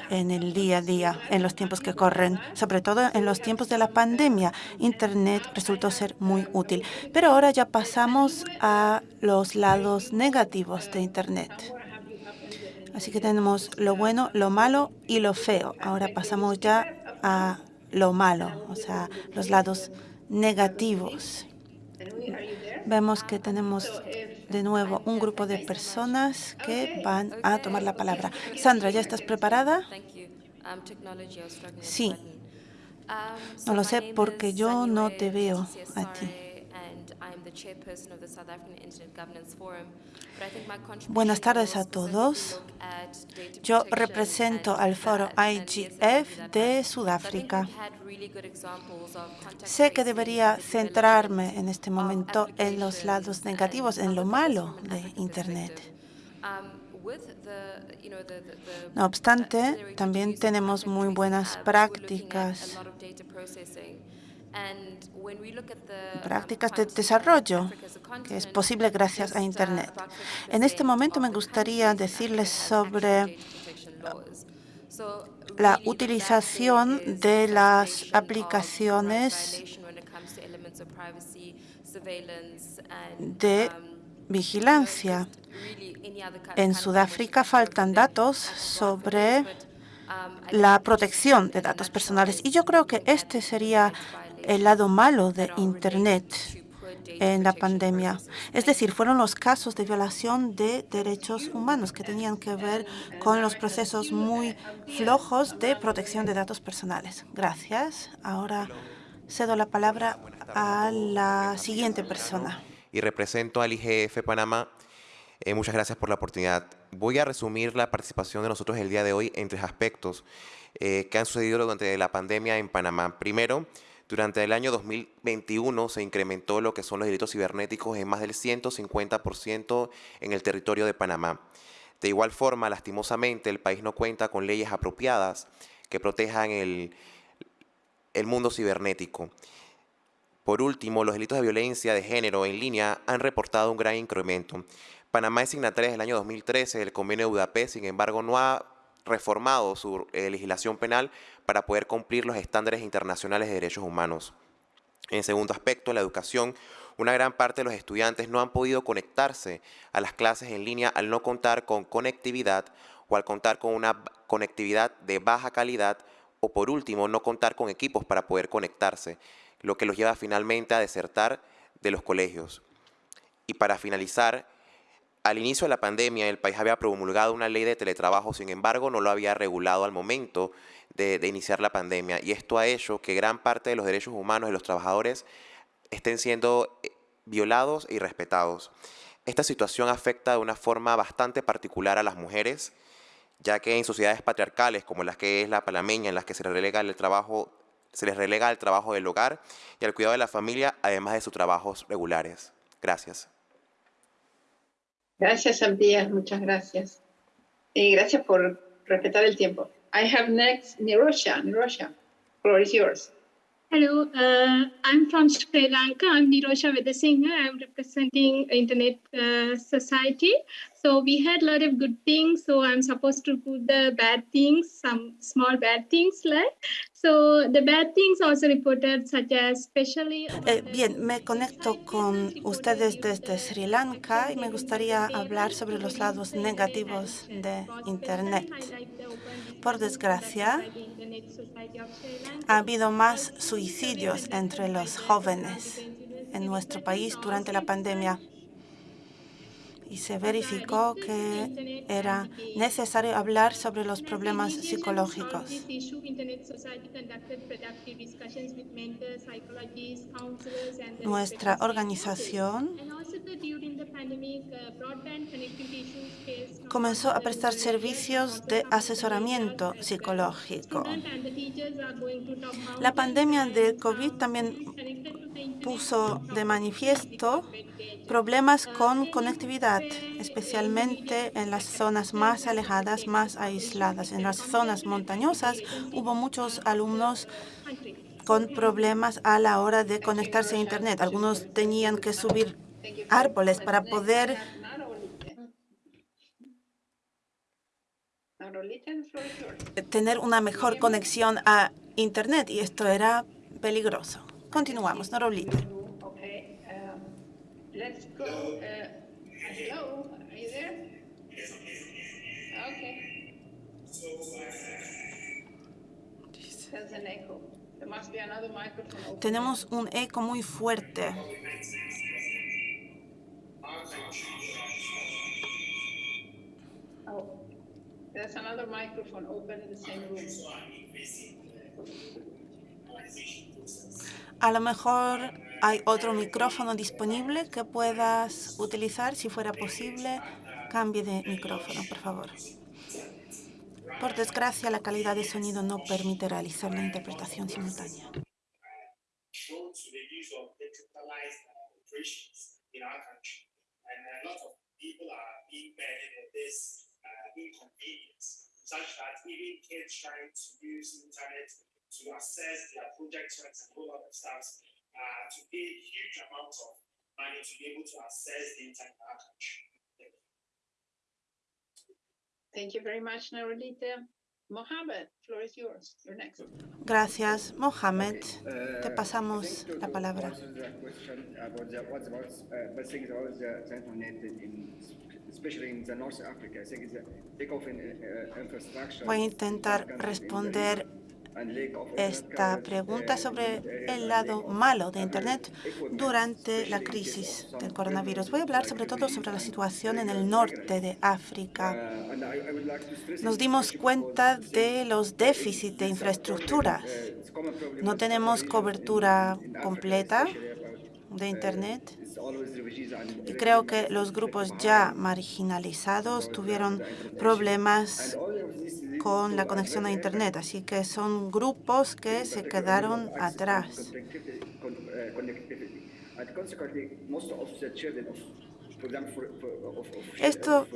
en el día a día, en los tiempos que corren, sobre todo en los tiempos de la pandemia. Internet resultó ser muy útil. Pero ahora ya pasamos a los lados negativos de Internet. Así que tenemos lo bueno, lo malo y lo feo. Ahora pasamos ya a lo malo, o sea, los lados negativos. Vemos que tenemos de nuevo un grupo de personas que van a tomar la palabra. Sandra, ¿ya estás preparada? Sí. No lo sé porque yo no te veo a ti. Buenas tardes a todos. Yo represento al foro IGF de Sudáfrica. Sé que debería centrarme en este momento en los lados negativos, en lo malo de Internet. No obstante, también tenemos muy buenas prácticas prácticas de desarrollo que es posible gracias a Internet. En este momento me gustaría decirles sobre la utilización de las aplicaciones de vigilancia. En Sudáfrica faltan datos sobre la protección de datos personales y yo creo que este sería el lado malo de Internet. en la pandemia. Es decir, fueron los casos de violación de derechos humanos que tenían que ver con los procesos muy flojos de protección de datos personales. Gracias. Ahora cedo la palabra a la siguiente persona. Y represento al IGF Panamá. Eh, muchas gracias por la oportunidad. Voy a resumir la participación de nosotros el día de hoy en tres aspectos eh, que han sucedido durante la pandemia en Panamá. Primero, durante el año 2021 se incrementó lo que son los delitos cibernéticos en más del 150% en el territorio de Panamá. De igual forma, lastimosamente, el país no cuenta con leyes apropiadas que protejan el, el mundo cibernético. Por último, los delitos de violencia de género en línea han reportado un gran incremento. Panamá es signataria desde el año 2013 del convenio de Budapest, sin embargo, no ha reformado su eh, legislación penal para poder cumplir los estándares internacionales de derechos humanos. En segundo aspecto, la educación. Una gran parte de los estudiantes no han podido conectarse a las clases en línea al no contar con conectividad o al contar con una conectividad de baja calidad o por último no contar con equipos para poder conectarse, lo que los lleva finalmente a desertar de los colegios. Y para finalizar, al inicio de la pandemia, el país había promulgado una ley de teletrabajo, sin embargo, no lo había regulado al momento de, iniciar la pandemia. Y esto ha hecho que gran parte de los derechos humanos de los trabajadores estén siendo eh, violados y respetados. Esta situación afecta de una forma bastante particular a las mujeres, ya que en sociedades patriarcales como las que es la panameña, en las que se les relega el trabajo, se les relega el trabajo del hogar y el cuidado de la familia, además de sus trabajos regulares. Gracias. Gracias, Abdías, muchas gracias. Y gracias por respetar el tiempo. I have next Nirosha. Nirosha, floor is yours. Hello, uh, I'm from Sri Lanka. I'm Nirosha Vedasinghe. I'm representing Internet uh, Society. So we had a lot of good things. So I'm supposed to put the bad things, some small bad things like. So the bad things also reported such as especially. Eh, bien, me conecto con ustedes desde Sri Lanka y me gustaría hablar sobre los lados negativos de Internet. Por desgracia, ha habido más suicidios entre los jóvenes en nuestro país durante la pandemia y se verificó que era necesario hablar sobre los problemas psicológicos. Nuestra organización comenzó a prestar servicios de asesoramiento psicológico. La pandemia de COVID también puso de manifiesto problemas con conectividad, especialmente en las zonas más alejadas, más aisladas. En las zonas montañosas hubo muchos alumnos con problemas a la hora de conectarse a Internet. Algunos tenían que subir árboles para poder tener una mejor conexión a Internet y esto era peligroso. Continuamos, Norolita. Hello, are you there? Okay. There's an echo. There must be another microphone open. Tenemos un eco muy fuerte. Oh, there's another microphone open in the same room. A lo mejor hay otro micrófono disponible que puedas utilizar. Si fuera posible, cambie de micrófono, por favor. Por desgracia, la calidad de sonido no permite realizar la interpretación simultánea. to assess their and stuff, uh, to pay huge amounts of money to be able to assess the internet country. Thank you very much, Narolita. Mohamed, floor is yours. You're next. Gracias, Mohamed. Te pasamos la palabra. Voy a intentar responder esta pregunta sobre el lado malo de Internet durante la crisis del coronavirus. Voy a hablar sobre todo sobre la situación en el norte de África. Nos dimos cuenta de los déficits de infraestructuras. No tenemos cobertura completa de Internet. Y creo que los grupos ya marginalizados tuvieron problemas con la conexión a Internet, así que son grupos que se quedaron atrás. Esto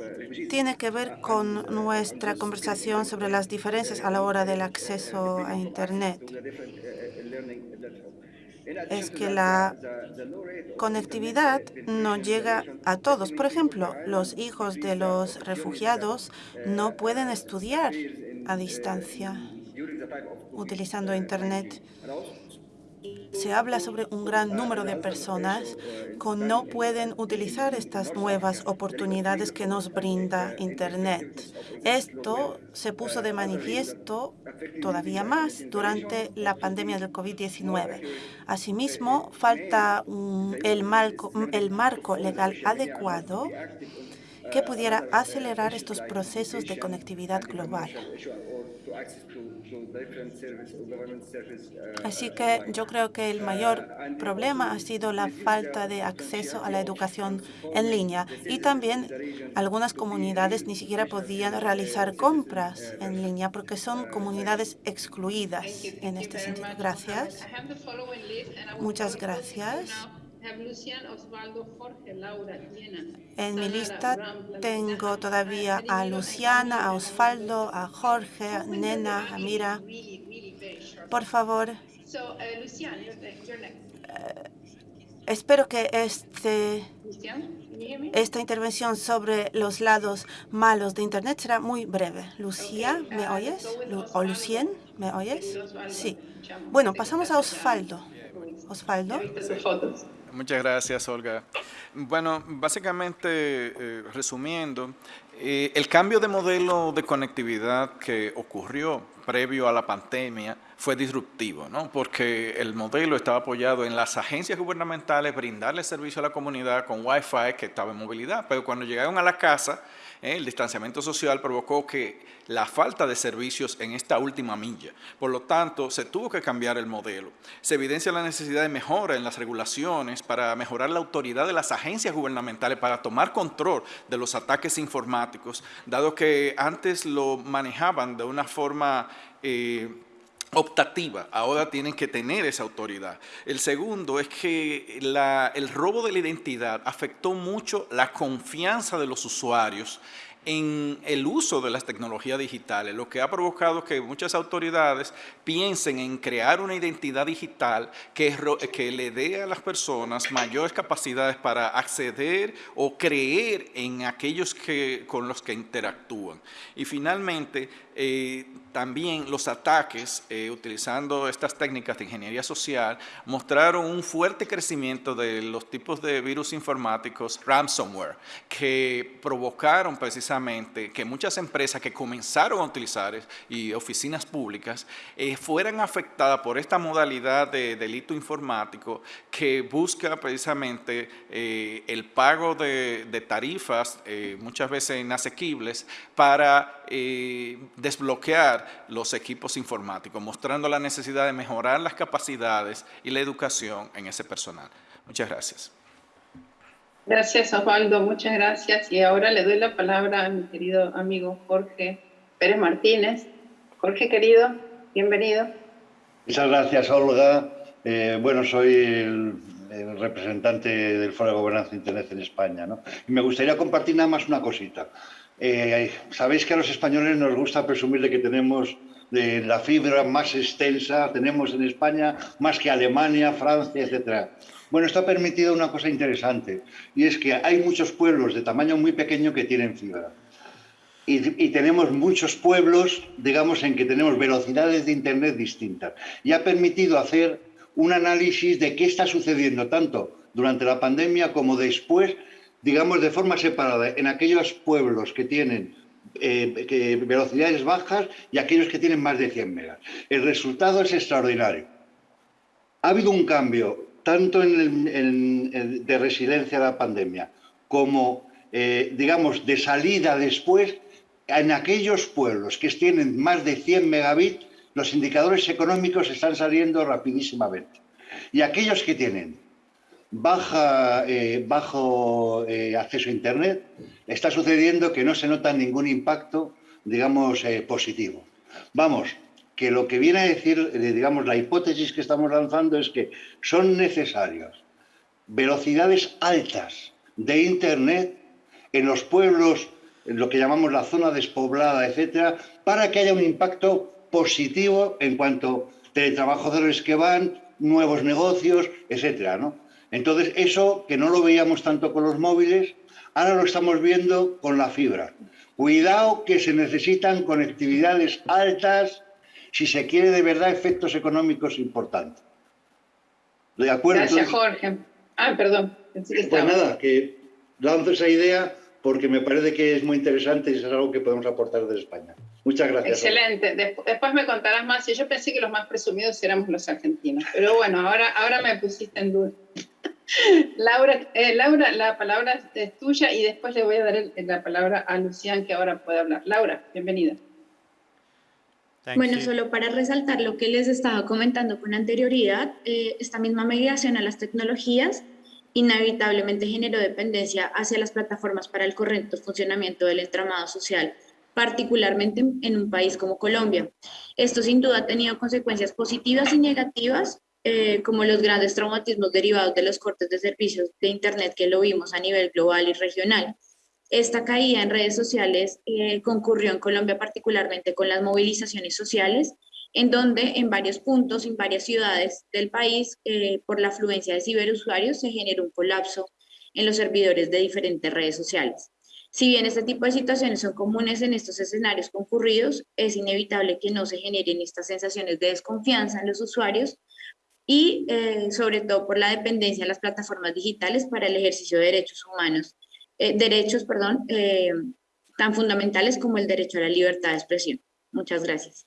tiene que ver con nuestra conversación sobre las diferencias a la hora del acceso a Internet es que la conectividad no llega a todos. Por ejemplo, los hijos de los refugiados no pueden estudiar a distancia utilizando Internet se habla sobre un gran número de personas que no pueden utilizar estas nuevas oportunidades que nos brinda Internet. Esto se puso de manifiesto todavía más durante la pandemia del COVID-19. Asimismo, falta el marco, el marco legal adecuado que pudiera acelerar estos procesos de conectividad global. Así que yo creo que el mayor problema ha sido la falta de acceso a la educación en línea y también algunas comunidades ni siquiera podían realizar compras en línea porque son comunidades excluidas en este sentido. Gracias. Muchas gracias. En mi lista tengo todavía a Luciana, a Osvaldo, a Jorge, a Nena, a Mira. Por favor. Eh, espero que este, esta intervención sobre los lados malos de Internet será muy breve. Lucía, ¿me oyes? ¿O Lucien, ¿me oyes? Sí. Bueno, pasamos a Osvaldo. Osvaldo. Muchas gracias, Olga. Bueno, básicamente, eh, resumiendo, eh, el cambio de modelo de conectividad que ocurrió previo a la pandemia fue disruptivo, ¿no? porque el modelo estaba apoyado en las agencias gubernamentales brindarle servicio a la comunidad con Wi-Fi que estaba en movilidad, pero cuando llegaron a la casa, eh, el distanciamiento social provocó que la falta de servicios en esta última milla. Por lo tanto, se tuvo que cambiar el modelo. Se evidencia la necesidad de mejora en las regulaciones para mejorar la autoridad de las agencias gubernamentales para tomar control de los ataques informáticos, dado que antes lo manejaban de una forma eh, optativa, ahora tienen que tener esa autoridad. El segundo es que el robo de la identidad afectó mucho la confianza de los usuarios en el uso de las tecnologías digitales, lo que ha provocado que muchas autoridades piensen en crear una identidad digital que, le dé a las personas mayores capacidades para acceder o creer en aquellos que, con los que interactúan. Y finalmente, eh, también los ataques, eh, utilizando estas técnicas de ingeniería social, mostraron un fuerte crecimiento de los tipos de virus informáticos ransomware, que provocaron precisamente que muchas empresas que comenzaron a utilizar y oficinas públicas eh, fueran afectadas por esta modalidad de delito informático que busca precisamente el pago de, tarifas, muchas veces inasequibles, para desbloquear los equipos informáticos, mostrando la necesidad de mejorar las capacidades y la educación en ese personal. Muchas gracias. Gracias, Osvaldo. Muchas gracias. Y ahora le doy la palabra a mi querido amigo Jorge Pérez Martínez. Jorge, querido, bienvenido. Muchas gracias, Olga. Eh, bueno, soy el, representante del Foro de Gobernanza Internet en España. ¿no? Y me gustaría compartir nada más una cosita. Eh, sabéis que a los españoles nos gusta presumir de que tenemos de la fibra más extensa, tenemos en España más que Alemania, Francia, etc. Bueno, esto ha permitido una cosa interesante, y es que hay muchos pueblos de tamaño muy pequeño que tienen fibra. Y, tenemos muchos pueblos, digamos, en que tenemos velocidades de Internet distintas. Y ha permitido hacer un análisis de qué está sucediendo tanto durante la pandemia como después digamos, de forma separada en aquellos pueblos que tienen eh, velocidades bajas y aquellos que tienen más de 100 megas. El resultado es extraordinario. Ha habido un cambio tanto en de resiliencia a la pandemia como, eh, digamos, de salida después, en aquellos pueblos que tienen más de 100 megabits, los indicadores económicos están saliendo rapidísimamente. Y aquellos que tienen baja, eh, bajo eh, acceso a Internet, está sucediendo que no se nota ningún impacto, digamos, positivo. Vamos, que lo que viene a decir, digamos, la hipótesis que estamos lanzando es que son necesarios velocidades altas de Internet en los pueblos, en lo que llamamos la zona despoblada, etcétera, para que haya un impacto positivo en cuanto a teletrabajadores que van, nuevos negocios, etcétera, ¿no? Entonces, eso que no lo veíamos tanto con los móviles, ahora lo estamos viendo con la fibra. Cuidado que se necesitan conectividades altas si se quiere de verdad efectos económicos importantes. ¿De acuerdo? Gracias, Jorge. Ah, perdón. Pues nada, que lanzo esa idea porque me parece que es muy interesante y es algo que podemos aportar desde España. Muchas gracias. Excelente. Después me contarás más. Yo pensé que los más presumidos éramos los argentinos, pero bueno, ahora, ahora me pusiste en duda. Laura, eh, Laura, la palabra es tuya y después le voy a dar la palabra a Lucián que ahora puede hablar. Laura, bienvenida. Bueno, solo para resaltar lo que les estaba comentando con anterioridad, eh, esta misma migración a las tecnologías inevitablemente generó dependencia hacia las plataformas para el correcto funcionamiento del entramado social, particularmente en un país como Colombia. Esto sin duda ha tenido consecuencias positivas y negativas eh, como los grandes traumatismos derivados de los cortes de servicios de Internet que lo vimos a nivel global y regional. Esta caída en redes sociales eh, concurrió en Colombia particularmente con las movilizaciones sociales, en donde en varios puntos, en varias ciudades del país, eh, por la afluencia de ciberusuarios, se generó un colapso en los servidores de diferentes redes sociales. Si bien este tipo de situaciones son comunes en estos escenarios concurridos, es inevitable que no se generen estas sensaciones de desconfianza en los usuarios y eh, sobre todo por la dependencia de las plataformas digitales para el ejercicio de derechos humanos, eh, derechos, perdón, eh, tan fundamentales como el derecho a la libertad de expresión. Muchas gracias.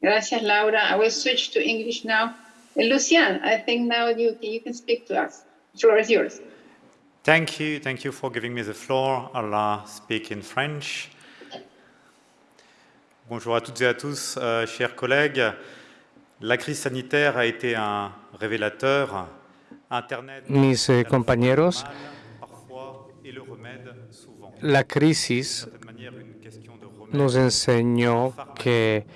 Gracias, Laura. I will switch to English now. And Lucian, I think now you, you can speak to us. The floor is yours. Thank you. Thank you for giving me the floor. I'll speak in French. Bonjour à toutes et à tous, euh, chers collègues. La crise sanitaire a été un révélateur. Internet, Mis eh, compañeros, la crisis nos enseñó que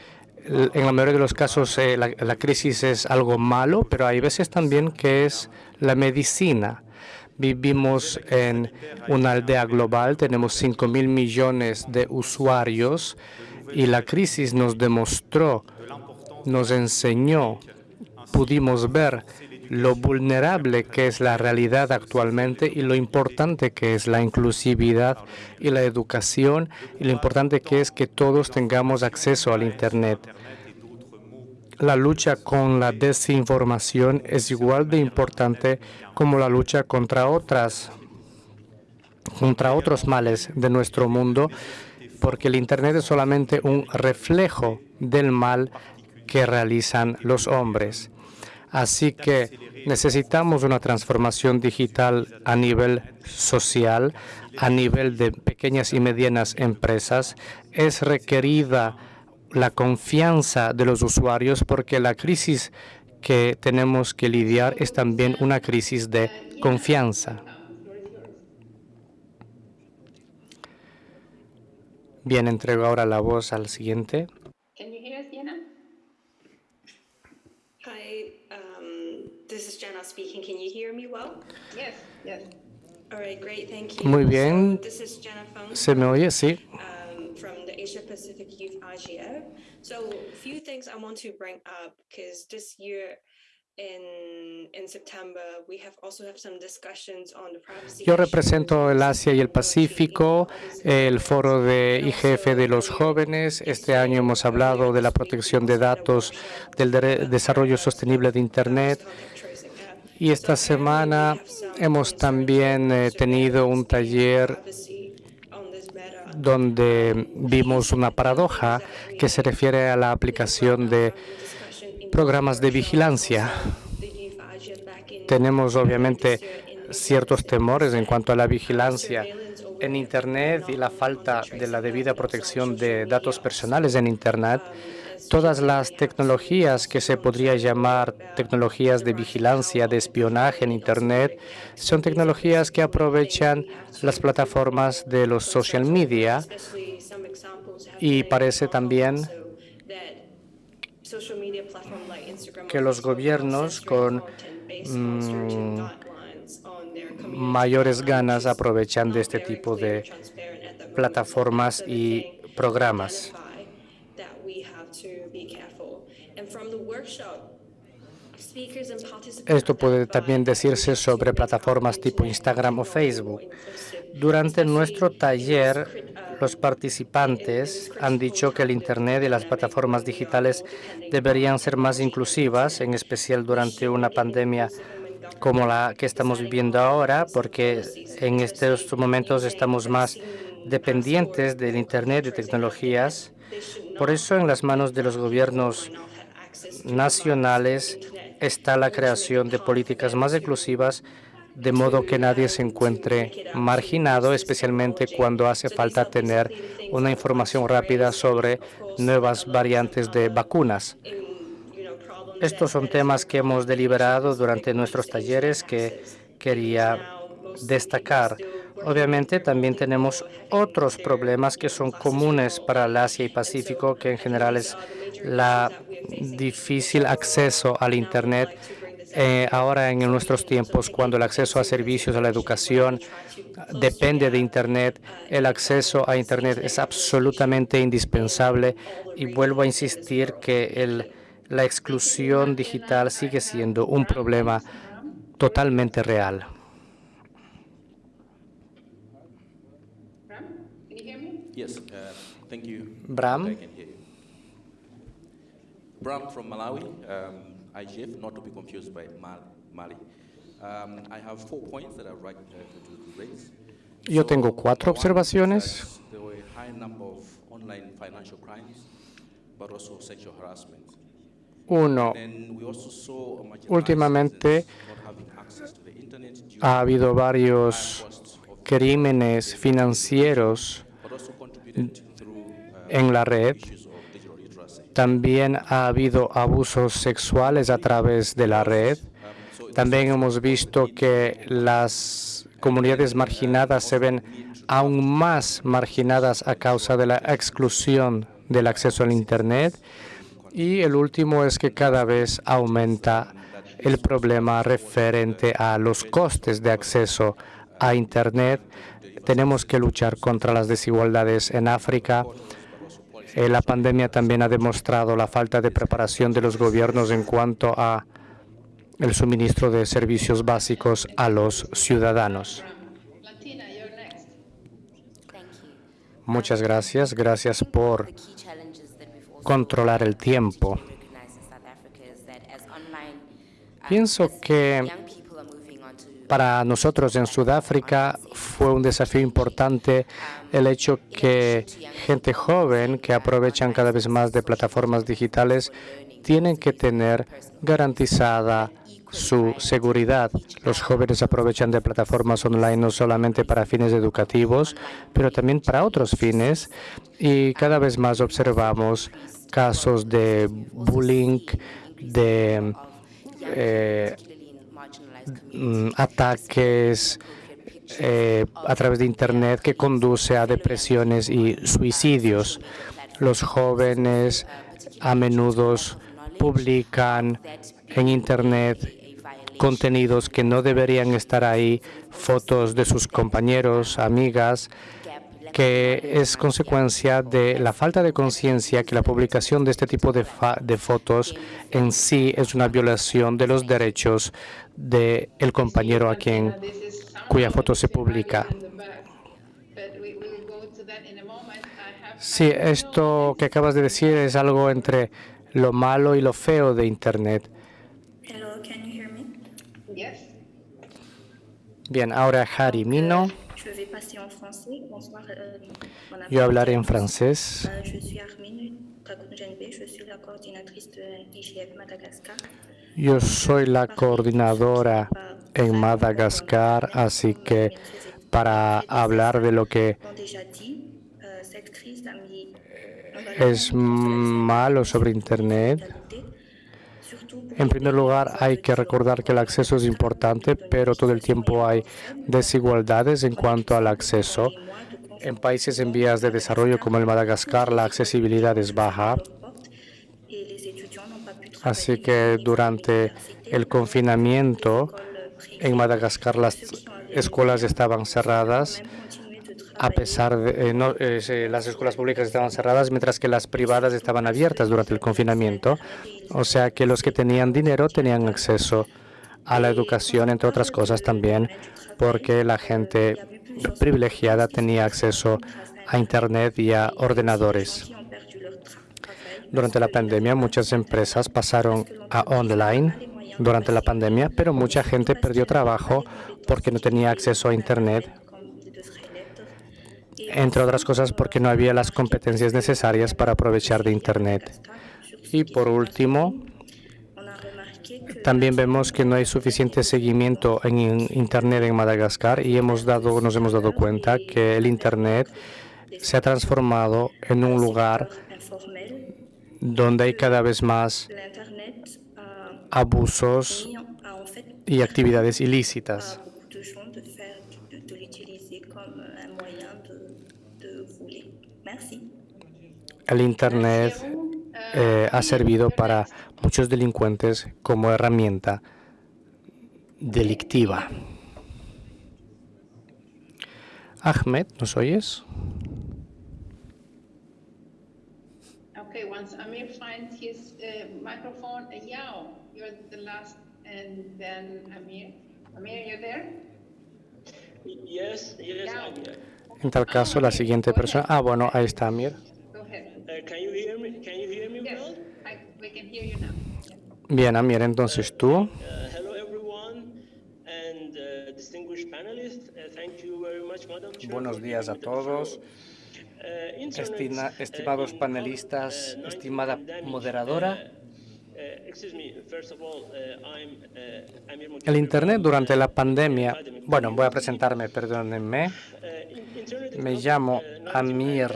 en la mayoría de los casos eh, la, la, crisis es algo malo, pero hay veces también que es la medicina. Vivimos en una aldea global, tenemos 5 mil millones de usuarios y la crisis nos demostró nos enseñó, pudimos ver lo vulnerable que es la realidad actualmente y lo importante que es la inclusividad y la educación y lo importante que es que todos tengamos acceso al Internet. La lucha con la desinformación es igual de importante como la lucha contra otras contra otros males de nuestro mundo, porque el Internet es solamente un reflejo del mal que realizan los hombres. Así que necesitamos una transformación digital a nivel social, a nivel de pequeñas y medianas empresas. Es requerida la confianza de los usuarios porque la crisis que tenemos que lidiar es también una crisis de confianza. Bien, entrego ahora la voz al siguiente. Muy bien. ¿Se me oye? Sí. Um, from the Asia Pacific Youth Asia. So, few things I want to bring up because this year yo represento el Asia y el Pacífico, el foro de IGF de los jóvenes. Este año hemos hablado de la protección de datos, del desarrollo sostenible de Internet. Y esta semana hemos también eh, tenido un taller donde vimos una paradoja que se refiere a la aplicación de programas de vigilancia. Tenemos obviamente ciertos temores en cuanto a la vigilancia en Internet y la falta de la debida protección de datos personales en Internet. Todas las tecnologías que se podría llamar tecnologías de vigilancia, de espionaje en Internet, son tecnologías que aprovechan las plataformas de los social media y parece también que los gobiernos con mm, mayores ganas aprovechan de este tipo de plataformas y programas. Esto puede también decirse sobre plataformas tipo Instagram o Facebook. Durante nuestro taller, los participantes han dicho que el Internet y las plataformas digitales deberían ser más inclusivas, en especial durante una pandemia como la que estamos viviendo ahora, porque en estos momentos estamos más dependientes del Internet y tecnologías. Por eso, en las manos de los gobiernos nacionales está la creación de políticas más inclusivas de modo que nadie se encuentre marginado, especialmente cuando hace falta tener una información rápida sobre nuevas variantes de vacunas. Estos son temas que hemos deliberado durante nuestros talleres que quería destacar. Obviamente también tenemos otros problemas que son comunes para el Asia y Pacífico, que en general es la difícil acceso al Internet eh, ahora en nuestros tiempos, cuando el acceso a servicios, a la educación depende de Internet, el acceso a Internet es absolutamente indispensable y vuelvo a insistir que la exclusión digital sigue siendo un problema totalmente real. Bram. Bram from Malawi. Um, IGF, not to be confused by Mali. Um, I have four points that I'd like uh, to, raise. Yo tengo cuatro observaciones. There were a high number of online financial crimes, but also sexual harassment. Uno, últimamente ha habido varios crímenes financieros en la red también ha habido abusos sexuales a través de la red. También hemos visto que las comunidades marginadas se ven aún más marginadas a causa de la exclusión del acceso al Internet. Y el último es que cada vez aumenta el problema referente a los costes de acceso a Internet. Tenemos que luchar contra las desigualdades en África eh, la pandemia también ha demostrado la falta de preparación de los gobiernos en cuanto a el suministro de servicios básicos a los ciudadanos. Muchas gracias. Gracias por controlar el tiempo. Pienso que para nosotros en Sudáfrica fue un desafío importante el hecho que gente joven que aprovechan cada vez más de plataformas digitales tienen que tener garantizada su seguridad. Los jóvenes aprovechan de plataformas online no solamente para fines educativos, pero también para otros fines y cada vez más observamos casos de bullying, de eh, ataques eh, a través de Internet que conduce a depresiones y suicidios. Los jóvenes a menudo publican en Internet contenidos que no deberían estar ahí, fotos de sus compañeros, amigas, que es consecuencia de la falta de conciencia que la publicación de este tipo de, de, fotos en sí es una violación de los derechos del el compañero a quien cuya foto se publica. Sí, esto que acabas de decir es algo entre lo malo y lo feo de Internet. Bien, ahora Harry Mino. Yo hablaré en francés. Yo soy la coordinadora en Madagascar, así que para hablar de lo que es malo sobre Internet, en primer lugar, hay que recordar que el acceso es importante, pero todo el tiempo hay desigualdades en cuanto al acceso. En países en vías de desarrollo como el Madagascar, la accesibilidad es baja. Así que durante el confinamiento en Madagascar las escuelas estaban cerradas a pesar de eh, eh, las escuelas públicas estaban cerradas mientras que las privadas estaban abiertas durante el confinamiento. O sea que los que tenían dinero tenían acceso a la educación, entre otras cosas también, porque la gente privilegiada tenía acceso a Internet y a ordenadores. Durante la pandemia, muchas empresas pasaron a online durante la pandemia, pero mucha gente perdió trabajo porque no tenía acceso a Internet entre otras cosas porque no había las competencias necesarias para aprovechar de Internet. Y por último, también vemos que no hay suficiente seguimiento en Internet en Madagascar y hemos dado, nos hemos dado cuenta que el Internet se ha transformado en un lugar donde hay cada vez más abusos y actividades ilícitas. El Internet eh, ha servido para muchos delincuentes como herramienta delictiva. Ahmed, ¿nos oyes? Okay, once Amir finds his uh, microphone, uh, Yao, you're the last, and then Amir. Amir, you there? Yes, yes, I'm here. En tal caso, la siguiente persona... Ah, bueno, ahí está Amir. Bien, Amir, entonces tú. Buenos días a todos. estimados panelistas, estimada moderadora. El Internet durante la pandemia, bueno, voy a presentarme, perdónenme. Me llamo Amir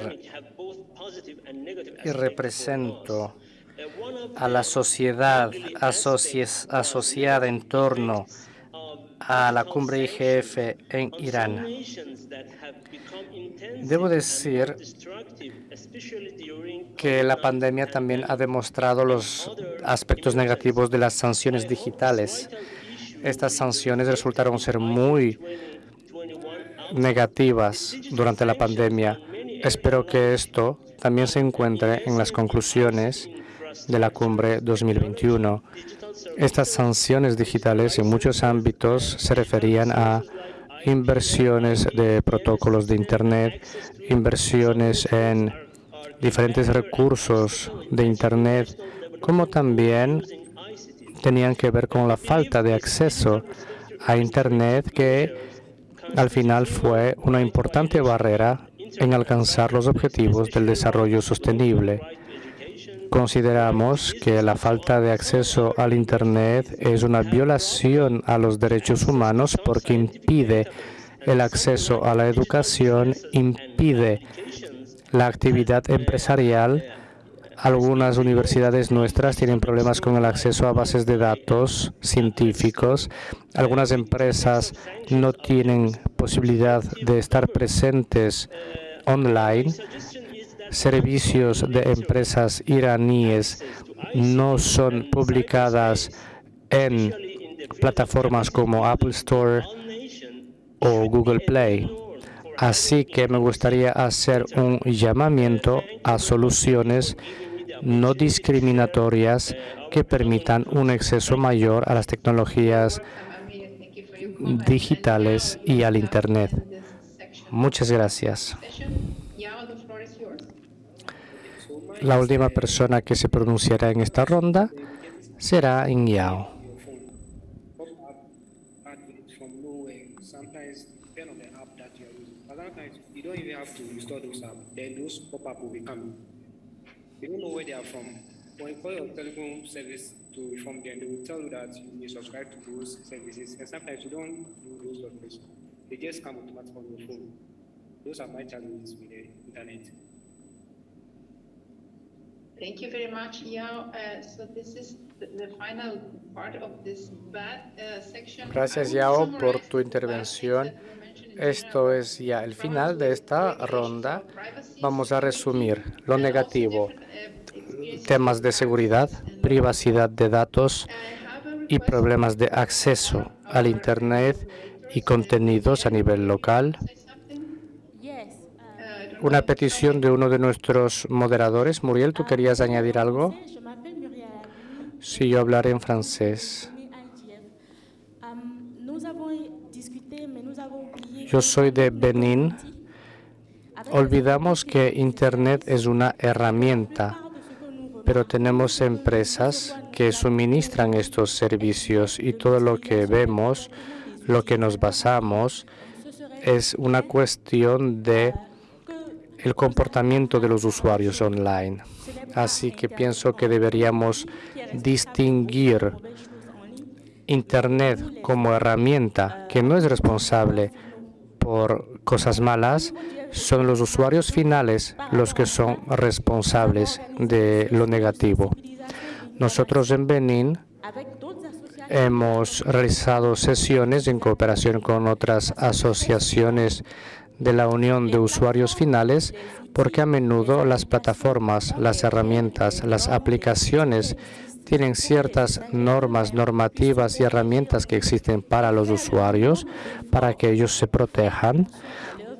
y represento a la sociedad asociada en torno a la cumbre IGF en Irán. Debo decir que la pandemia también ha demostrado los aspectos negativos de las sanciones digitales. Estas sanciones resultaron ser muy negativas durante la pandemia. Espero que esto también se encuentre en las conclusiones de la cumbre 2021. Estas sanciones digitales en muchos ámbitos se referían a inversiones de protocolos de Internet, inversiones en diferentes recursos de Internet, como también tenían que ver con la falta de acceso a Internet que al final fue una importante barrera en alcanzar los objetivos del desarrollo sostenible. Consideramos que la falta de acceso al Internet es una violación a los derechos humanos porque impide el acceso a la educación, impide la actividad empresarial. Algunas universidades nuestras tienen problemas con el acceso a bases de datos científicos. Algunas empresas no tienen posibilidad de estar presentes online, servicios de empresas iraníes no son publicadas en plataformas como Apple Store o Google Play. Así que me gustaría hacer un llamamiento a soluciones no discriminatorias que permitan un acceso mayor a las tecnologías digitales y al Internet. Muchas gracias. La última persona que se pronunciará en esta ronda será Yao. don't even have to install those apps. Then those pop-up will be coming. You don't know where they are from. When you call your telecom service to inform them, they will tell you that you may subscribe to those services. And sometimes you don't do those services. They just come automatically on your phone. Those are my challenges with the internet. Thank you very much, Yao. Uh, so this is the, the final part of this bad uh, section. Gracias, Yao, por tu intervención. Esto es ya el final de esta ronda. Vamos a resumir lo negativo. Temas de seguridad, privacidad de datos y problemas de acceso al Internet y contenidos a nivel local. Una petición de uno de nuestros moderadores. Muriel, ¿tú querías añadir algo? Sí, yo hablaré en francés. Yo soy de Benín. Olvidamos que Internet es una herramienta, pero tenemos empresas que suministran estos servicios y todo lo que vemos, lo que nos basamos, es una cuestión de el comportamiento de los usuarios online. Así que pienso que deberíamos distinguir Internet como herramienta que no es responsable por cosas malas, son los usuarios finales los que son responsables de lo negativo. Nosotros en Benín hemos realizado sesiones en cooperación con otras asociaciones de la Unión de Usuarios Finales porque a menudo las plataformas, las herramientas, las aplicaciones tienen ciertas normas, normativas y herramientas que existen para los usuarios para que ellos se protejan.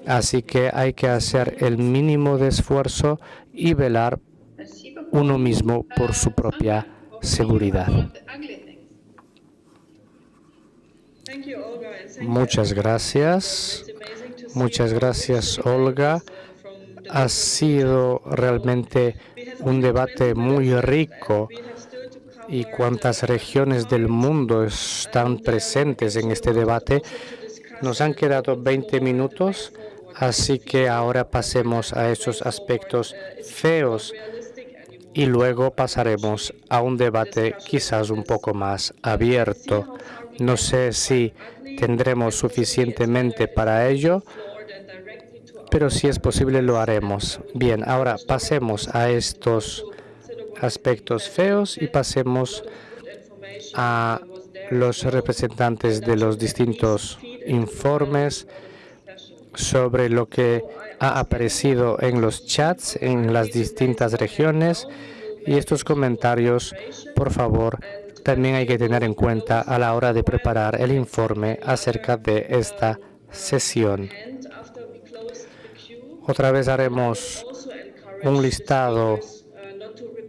Así que hay que hacer el mínimo de esfuerzo y velar uno mismo por su propia seguridad. Muchas gracias. Muchas gracias, Olga. Ha sido realmente un debate muy rico y cuántas regiones del mundo están presentes en este debate. Nos han quedado 20 minutos, así que ahora pasemos a esos aspectos feos y luego pasaremos a un debate quizás un poco más abierto. No sé si tendremos suficientemente para ello, pero si es posible lo haremos. Bien, ahora pasemos a estos aspectos feos y pasemos a los representantes de los distintos informes sobre lo que ha aparecido en los chats en las distintas regiones y estos comentarios, por favor, también hay que tener en cuenta a la hora de preparar el informe acerca de esta sesión. Otra vez haremos un listado,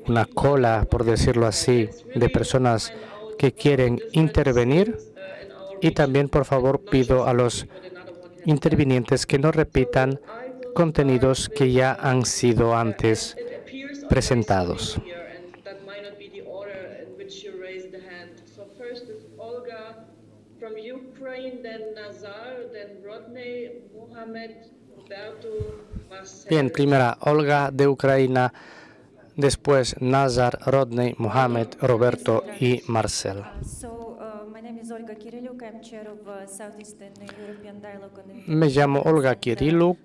una cola, por decirlo así, de personas que quieren intervenir y también, por favor, pido a los intervinientes que no repitan contenidos que ya han sido antes presentados. Bien, primera Olga de Ucrania, después Nazar, Rodney, Mohamed, Roberto y Marcel. Me llamo Olga Kirilluk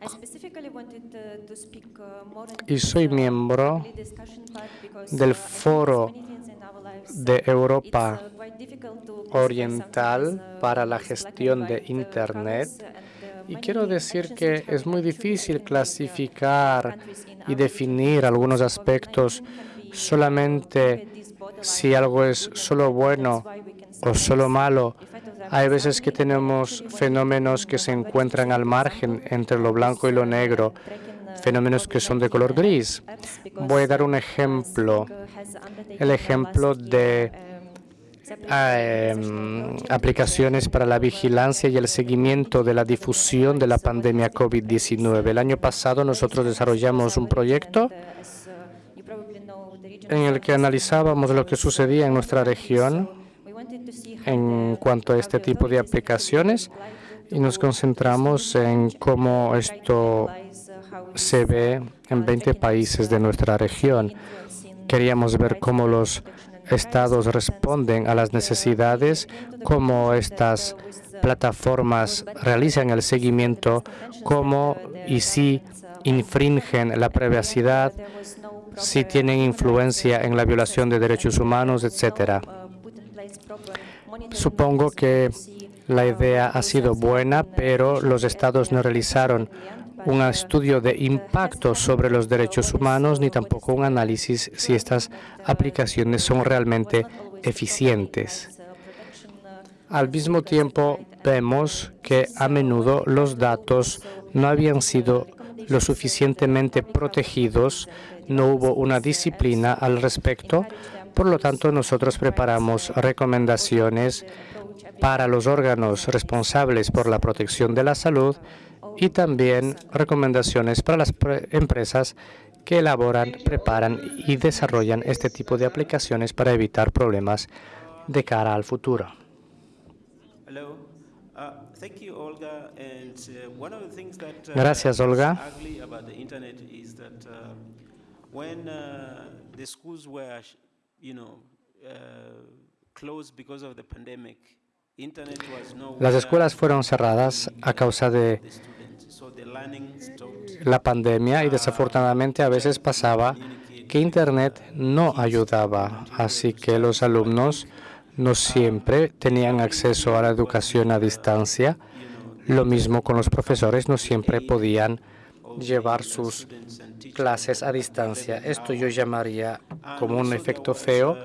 y soy miembro del Foro de Europa Oriental para la gestión de Internet. y quiero decir que es muy difícil clasificar y definir algunos aspectos solamente si algo es solo bueno o solo malo. Hay veces que tenemos fenómenos que se encuentran al margen entre lo blanco y lo negro, fenómenos que son de color gris. Voy a dar un ejemplo, el ejemplo de Em, aplicaciones para la vigilancia y el seguimiento de la difusión de la pandemia COVID-19. El año pasado nosotros desarrollamos un proyecto en el que analizábamos lo que sucedía en nuestra región en cuanto a este tipo de aplicaciones y nos concentramos en cómo esto se ve en 20 países de nuestra región. Queríamos ver cómo los estados responden a las necesidades, cómo estas plataformas realizan el seguimiento, cómo y si infringen la privacidad, si tienen influencia en la violación de derechos humanos, etcétera. Supongo que la idea ha sido buena, pero los estados no realizaron un estudio de impacto sobre los derechos humanos ni tampoco un análisis si estas aplicaciones son realmente eficientes. Al mismo tiempo, vemos que a menudo los datos no habían sido lo suficientemente protegidos, no hubo una disciplina al respecto, por lo tanto nosotros preparamos recomendaciones para los órganos responsables por la protección de la salud y también recomendaciones para las empresas que elaboran, preparan y desarrollan este tipo de aplicaciones para evitar problemas de cara al futuro. Gracias, Olga. Las escuelas fueron cerradas a causa de la pandemia y desafortunadamente a veces pasaba que Internet no ayudaba, así que los alumnos no siempre tenían acceso a la educación a distancia. Lo mismo con los profesores, no siempre podían llevar sus clases a distancia. Esto yo llamaría como un efecto feo,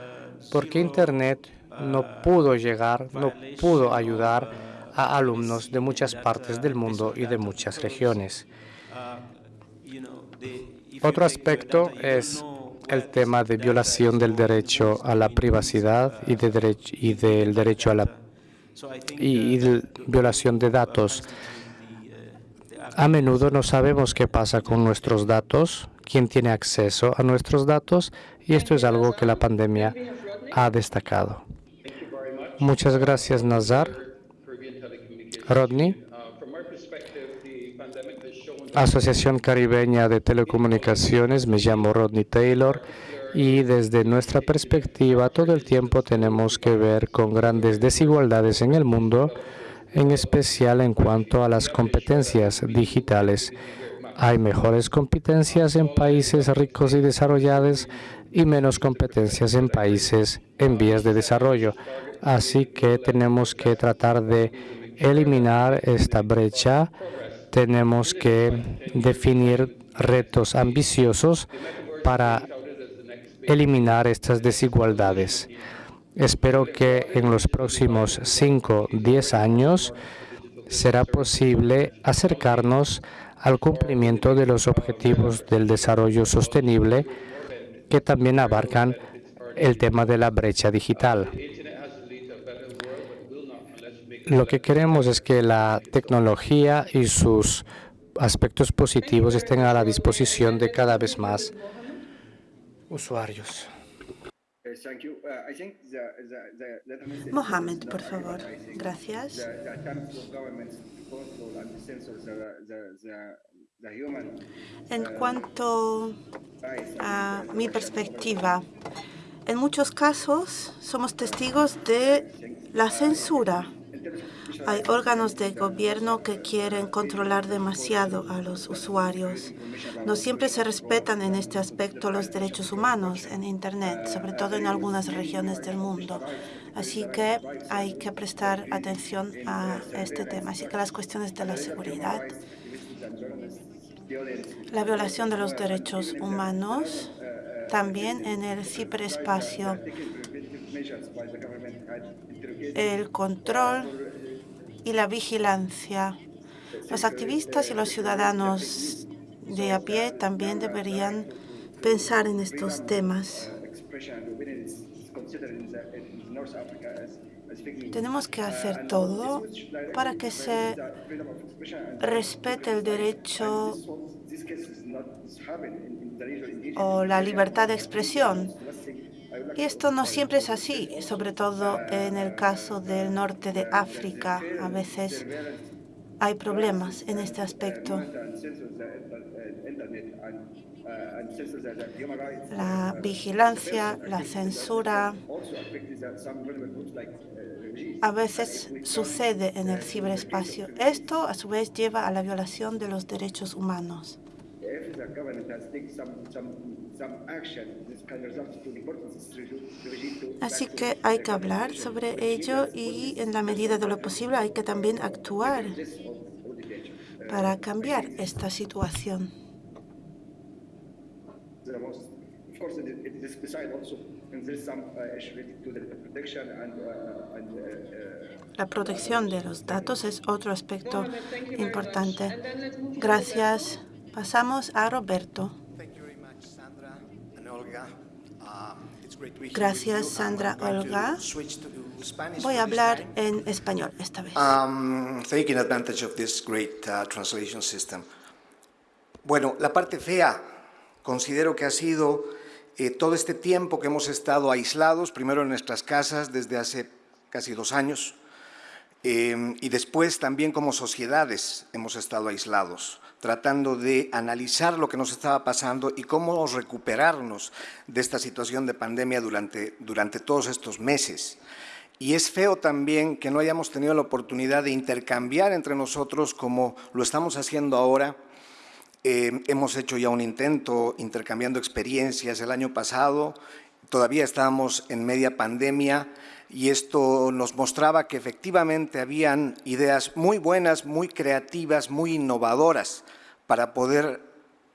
porque Internet no pudo llegar, no pudo ayudar a alumnos de muchas partes del mundo y de muchas regiones. Otro aspecto es el tema de violación del derecho a la privacidad y, de derecho, y del derecho a la y, violación de datos. A menudo no sabemos qué pasa con nuestros datos, quién tiene acceso a nuestros datos, y esto es algo que la pandemia ha destacado. Muchas gracias, Nazar. Rodney. Asociación Caribeña de Telecomunicaciones, me llamo Rodney Taylor y desde nuestra perspectiva todo el tiempo tenemos que ver con grandes desigualdades en el mundo, en especial en cuanto a las competencias digitales. Hay mejores competencias en países ricos y desarrollados y menos competencias en países en vías de desarrollo. Así que tenemos que tratar de eliminar esta brecha tenemos que definir retos ambiciosos para eliminar estas desigualdades. Espero que en los próximos 5 10 años será posible acercarnos al cumplimiento de los objetivos del desarrollo sostenible que también abarcan el tema de la brecha digital. Lo que queremos es que la tecnología y sus aspectos positivos estén a la disposición de cada vez más usuarios. Mohamed, por favor. Gracias. En cuanto a mi perspectiva, en muchos casos somos testigos de la censura hay órganos de gobierno que quieren controlar demasiado a los usuarios. No siempre se respetan en este aspecto los derechos humanos en Internet, sobre todo en algunas regiones del mundo. Así que hay que prestar atención a este tema. Así que las cuestiones de la seguridad, la violación de los derechos humanos, también en el ciberespacio, el control y la vigilancia. Los activistas y los ciudadanos de a pie también deberían pensar en estos temas. Tenemos que hacer todo para que se respete el derecho o la libertad de expresión esto no siempre es así, sobre todo en el caso del norte de África. A veces hay problemas en este aspecto. La vigilancia, la censura, a veces sucede en el ciberespacio. Esto, a su vez, lleva a la violación de los derechos humanos. Así que hay que hablar sobre ello y en la medida de lo posible hay que también actuar para cambiar esta situación. La protección de los datos es otro aspecto importante. Gracias. Pasamos a Roberto. Gracias, Sandra Olga. Voy a hablar en español esta vez. Um, taking advantage of this great uh, translation system. Bueno, la parte fea considero que ha sido eh, todo este tiempo que hemos estado aislados, primero en nuestras casas desde hace casi dos años, eh, y después también como sociedades hemos estado aislados tratando de analizar lo que nos estaba pasando y cómo recuperarnos de esta situación de pandemia durante, durante todos estos meses. Y es feo también que no hayamos tenido la oportunidad de intercambiar entre nosotros como lo estamos haciendo ahora. Eh, hemos hecho ya un intento intercambiando experiencias el año pasado, todavía estábamos en media pandemia y esto nos mostraba que efectivamente habían ideas muy buenas, muy creativas, muy innovadoras para poder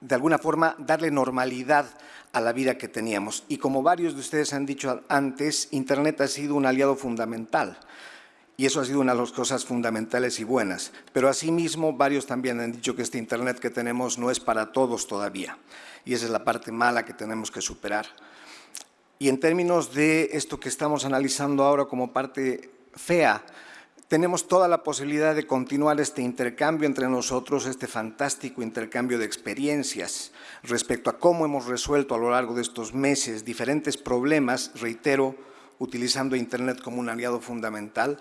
de alguna forma darle normalidad a la vida que teníamos. Y como varios de ustedes han dicho antes, Internet ha sido un aliado fundamental. Y eso ha sido una de las cosas fundamentales y buenas. Pero asimismo, varios también han dicho que este Internet que tenemos no es para todos todavía. Y esa es la parte mala que tenemos que superar. Y en términos de esto que estamos analizando ahora como parte fea, tenemos toda la posibilidad de continuar este intercambio entre nosotros, este fantástico intercambio de experiencias respecto a cómo hemos resuelto a lo largo de estos meses diferentes problemas, reitero, utilizando Internet como un aliado fundamental,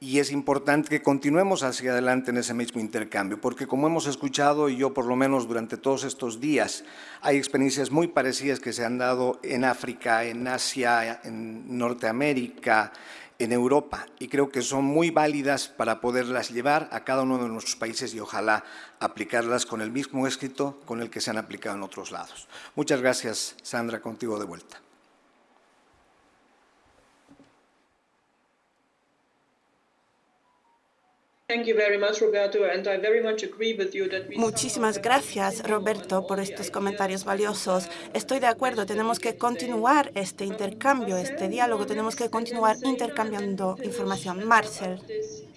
y es importante que continuemos hacia adelante en ese mismo intercambio, porque como hemos escuchado, y yo por lo menos durante todos estos días, hay experiencias muy parecidas que se han dado en África, en Asia, en Norteamérica, en Europa, y creo que son muy válidas para poderlas llevar a cada uno de nuestros países y ojalá aplicarlas con el mismo éxito con el que se han aplicado en otros lados. Muchas gracias, Sandra, contigo de vuelta. Muchísimas gracias, Roberto, por estos comentarios valiosos. Estoy de acuerdo, tenemos que continuar este intercambio, este diálogo, tenemos que continuar intercambiando información. Marcel,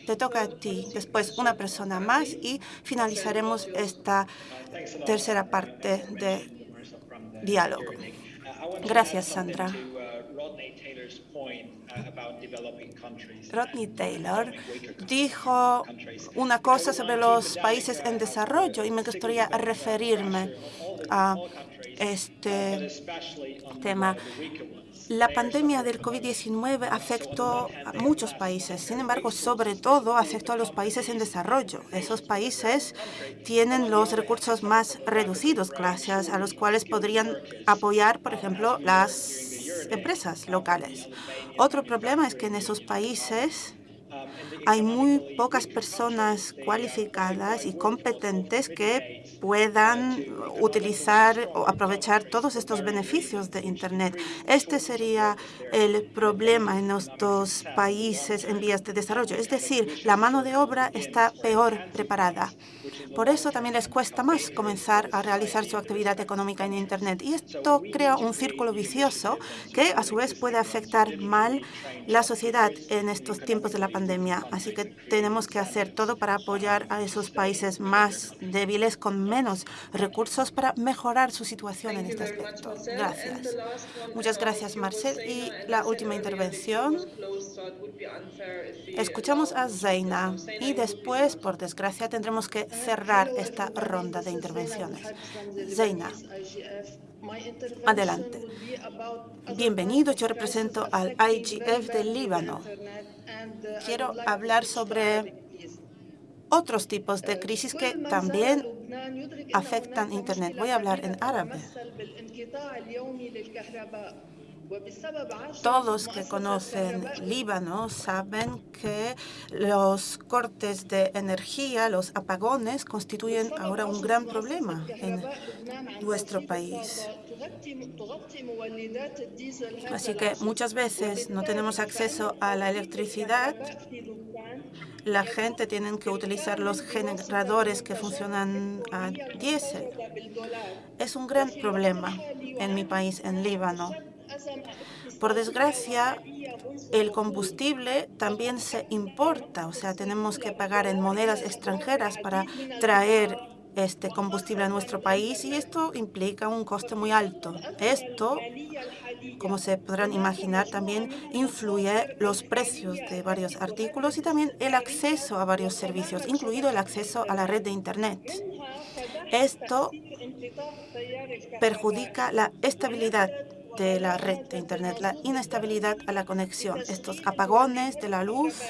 te toca a ti, después una persona más y finalizaremos esta tercera parte de diálogo. Gracias, Sandra. Rodney Taylor dijo una cosa sobre los países en desarrollo y me gustaría referirme a este tema. La pandemia del COVID-19 afectó a muchos países, sin embargo, sobre todo afectó a los países en desarrollo. Esos países tienen los recursos más reducidos, gracias a los cuales podrían apoyar, por ejemplo, las empresas locales. Otro problema es que en esos países hay muy pocas personas cualificadas y competentes que puedan utilizar o aprovechar todos estos beneficios de Internet. Este sería el problema en estos países en vías de desarrollo. Es decir, la mano de obra está peor preparada. Por eso también les cuesta más comenzar a realizar su actividad económica en Internet. Y esto crea un círculo vicioso que a su vez puede afectar mal la sociedad en estos tiempos de la pandemia. Así que tenemos que hacer todo para apoyar a esos países más débiles con menos recursos para mejorar su situación en este aspecto. Gracias. Muchas gracias, Marcel. Y la última intervención. Escuchamos a Zeina y después, por desgracia, tendremos que cerrar esta ronda de intervenciones. Zeina. Adelante. Bienvenido, yo represento al IGF del Líbano. Quiero hablar sobre otros tipos de crisis que también afectan Internet. Voy a hablar en árabe. Todos que conocen Líbano saben que los cortes de energía, los apagones, constituyen ahora un gran problema en nuestro país. Así que muchas veces no tenemos acceso a la electricidad. La gente tiene que utilizar los generadores que funcionan a diésel. Es un gran problema en mi país, en Líbano. Por desgracia, el combustible también se importa, o sea, tenemos que pagar en monedas extranjeras para traer este combustible a nuestro país y esto implica un coste muy alto. Esto, como se podrán imaginar, también influye los precios de varios artículos y también el acceso a varios servicios, incluido el acceso a la red de Internet. Esto perjudica la estabilidad de la red de Internet, la inestabilidad a la conexión, estos apagones de la luz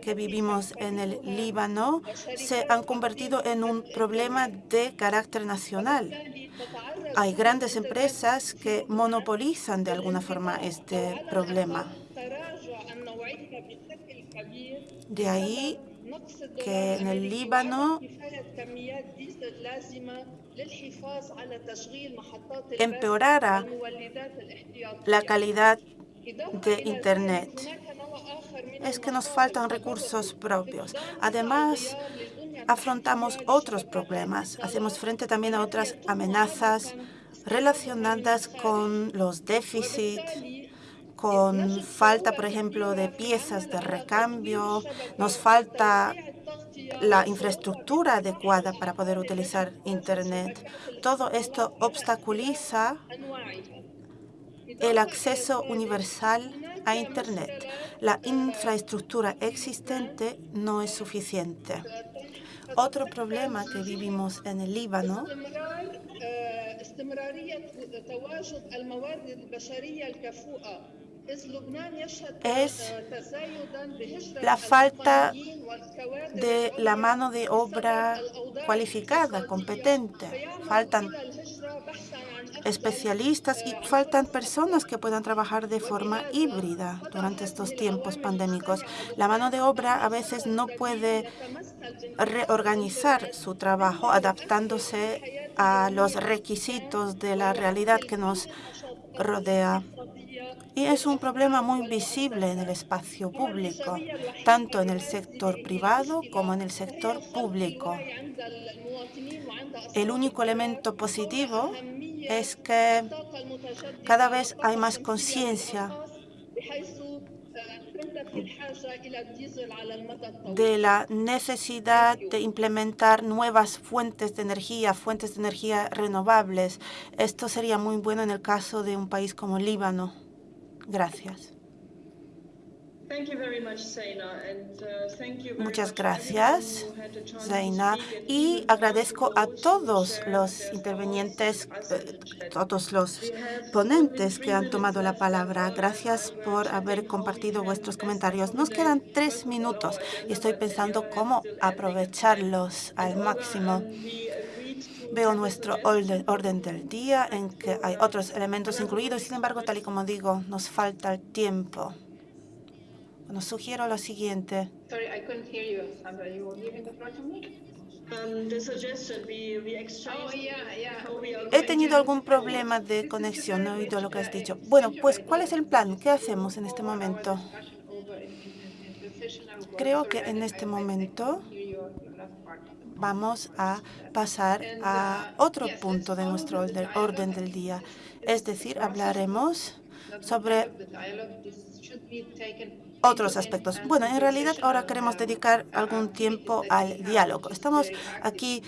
que vivimos en el Líbano se han convertido en un problema de carácter nacional. Hay grandes empresas que monopolizan de alguna forma este problema. De ahí que en el Líbano empeorara la calidad de Internet. Es que nos faltan recursos propios. Además, afrontamos otros problemas. Hacemos frente también a otras amenazas relacionadas con los déficits, con falta, por ejemplo, de piezas de recambio. Nos falta la infraestructura adecuada para poder utilizar Internet. Todo esto obstaculiza el acceso universal a Internet. La infraestructura existente no es suficiente. Otro problema que vivimos en el Líbano es la falta de la mano de obra cualificada, competente. Faltan especialistas y faltan personas que puedan trabajar de forma híbrida durante estos tiempos pandémicos. La mano de obra a veces no puede reorganizar su trabajo adaptándose a los requisitos de la realidad que nos rodea. Y es un problema muy visible en el espacio público, tanto en el sector privado como en el sector público. El único elemento positivo es que cada vez hay más conciencia de la necesidad de implementar nuevas fuentes de energía, fuentes de energía renovables. Esto sería muy bueno en el caso de un país como Líbano. Gracias. Uh, Muchas gracias, Zaina. Y agradezco a todos los intervenientes, eh, todos los ponentes que han tomado la palabra. Gracias por haber compartido vuestros comentarios. Nos quedan tres minutos y estoy pensando cómo aprovecharlos al máximo. Veo nuestro orden del día en que hay otros elementos incluidos. Sin embargo, tal y como digo, nos falta el tiempo. Nos sugiero lo siguiente. He tenido algún problema de conexión, no he oído lo que has dicho. Bueno, pues, ¿cuál es el plan? ¿Qué hacemos en este momento? Creo que en este momento vamos a pasar a otro punto de nuestro orden del día. Es decir, hablaremos sobre otros aspectos. Bueno, en realidad ahora queremos dedicar algún tiempo al diálogo. Estamos aquí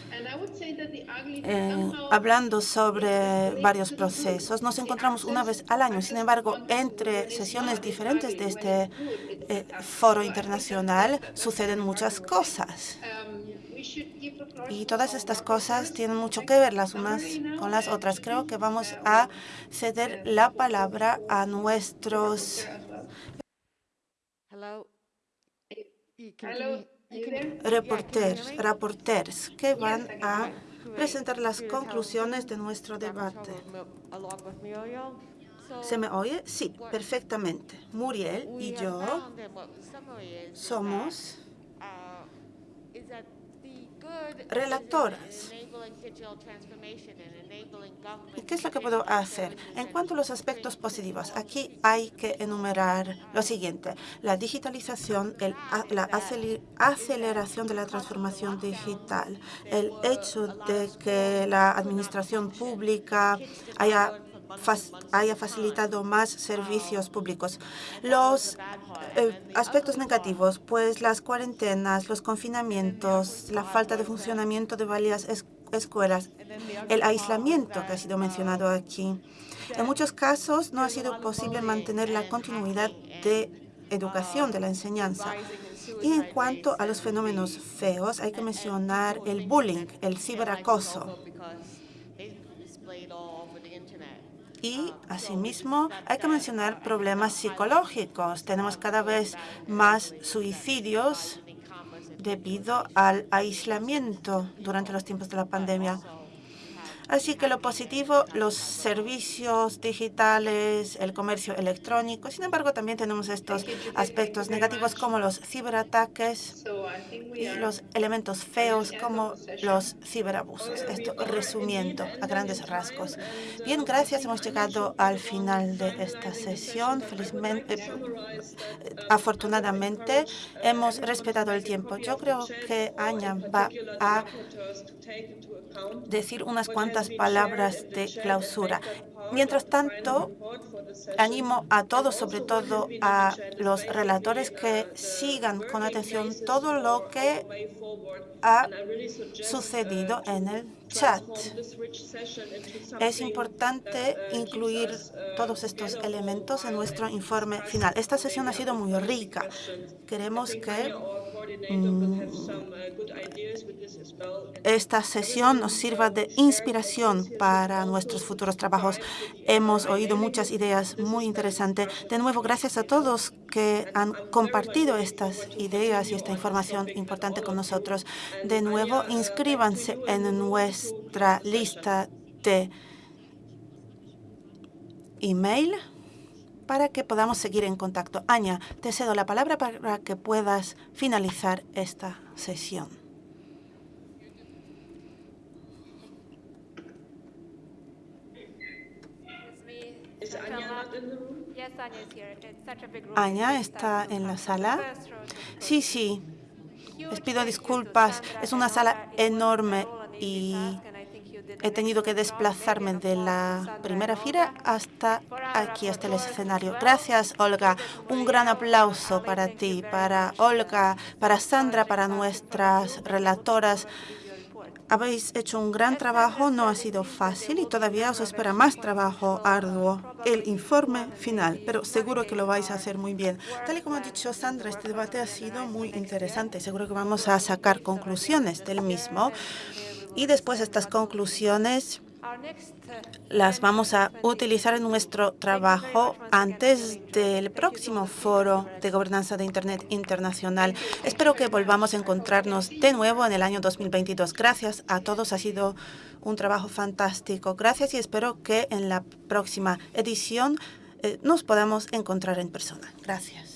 eh, hablando sobre varios procesos. Nos encontramos una vez al año. Sin embargo, entre sesiones diferentes de este eh, foro internacional suceden muchas cosas. Y todas estas cosas tienen mucho que ver las unas con las otras. Creo que vamos a ceder la palabra a nuestros reporteros, reporteros que van a presentar las conclusiones de nuestro debate. ¿Se me oye? Sí, perfectamente. Muriel y yo somos relatoras. ¿Y qué es lo que puedo hacer? En cuanto a los aspectos positivos, aquí hay que enumerar lo siguiente. La digitalización, la aceleración de la transformación digital, el hecho de que la administración pública haya haya facilitado más servicios públicos. Los eh, aspectos negativos, pues las cuarentenas, los confinamientos, la falta de funcionamiento de varias escuelas, el aislamiento que ha sido mencionado aquí. En muchos casos no ha sido posible mantener la continuidad de educación, de la enseñanza. Y en cuanto a los fenómenos feos, hay que mencionar el bullying, el ciberacoso. Y, asimismo, hay que mencionar problemas psicológicos. Tenemos cada vez más suicidios debido al aislamiento durante los tiempos de la pandemia. Así que lo positivo, los servicios digitales, el comercio electrónico. Sin embargo, también tenemos estos aspectos negativos como los ciberataques y los elementos feos como los ciberabusos. Esto resumiendo a grandes rasgos. Bien, gracias. Hemos llegado al final de esta sesión. Felizmente, eh, afortunadamente, hemos respetado el tiempo. Yo creo que Aña va a decir unas cuantas palabras de clausura. Mientras tanto, animo a todos, sobre todo a los relatores, que sigan con atención todo lo que ha sucedido en el chat. Es importante incluir todos estos elementos en nuestro informe final. Esta sesión ha sido muy rica. Queremos que esta sesión nos sirva de inspiración para nuestros futuros trabajos. Hemos oído muchas ideas muy interesantes. De nuevo, gracias a todos que han compartido estas ideas y esta información importante con nosotros. De nuevo, inscríbanse en nuestra lista de email para que podamos seguir en contacto. Aña, te cedo la palabra para que puedas finalizar esta sesión. Aña está en la sala. Sí, sí. Les pido disculpas. Es una sala enorme y he tenido que desplazarme de la primera fila hasta aquí, hasta el escenario. Gracias, Olga. Un gran aplauso para ti, para Olga, para Sandra, para nuestras relatoras. Habéis hecho un gran trabajo, no ha sido fácil y todavía os espera más trabajo arduo, el informe final, pero seguro que lo vais a hacer muy bien. Tal y como ha dicho Sandra, este debate ha sido muy interesante. Seguro que vamos a sacar conclusiones del mismo y después estas conclusiones las vamos a utilizar en nuestro trabajo antes del próximo foro de gobernanza de Internet internacional. Espero que volvamos a encontrarnos de nuevo en el año 2022. Gracias a todos, ha sido un trabajo fantástico. Gracias y espero que en la próxima edición eh, nos podamos encontrar en persona. Gracias.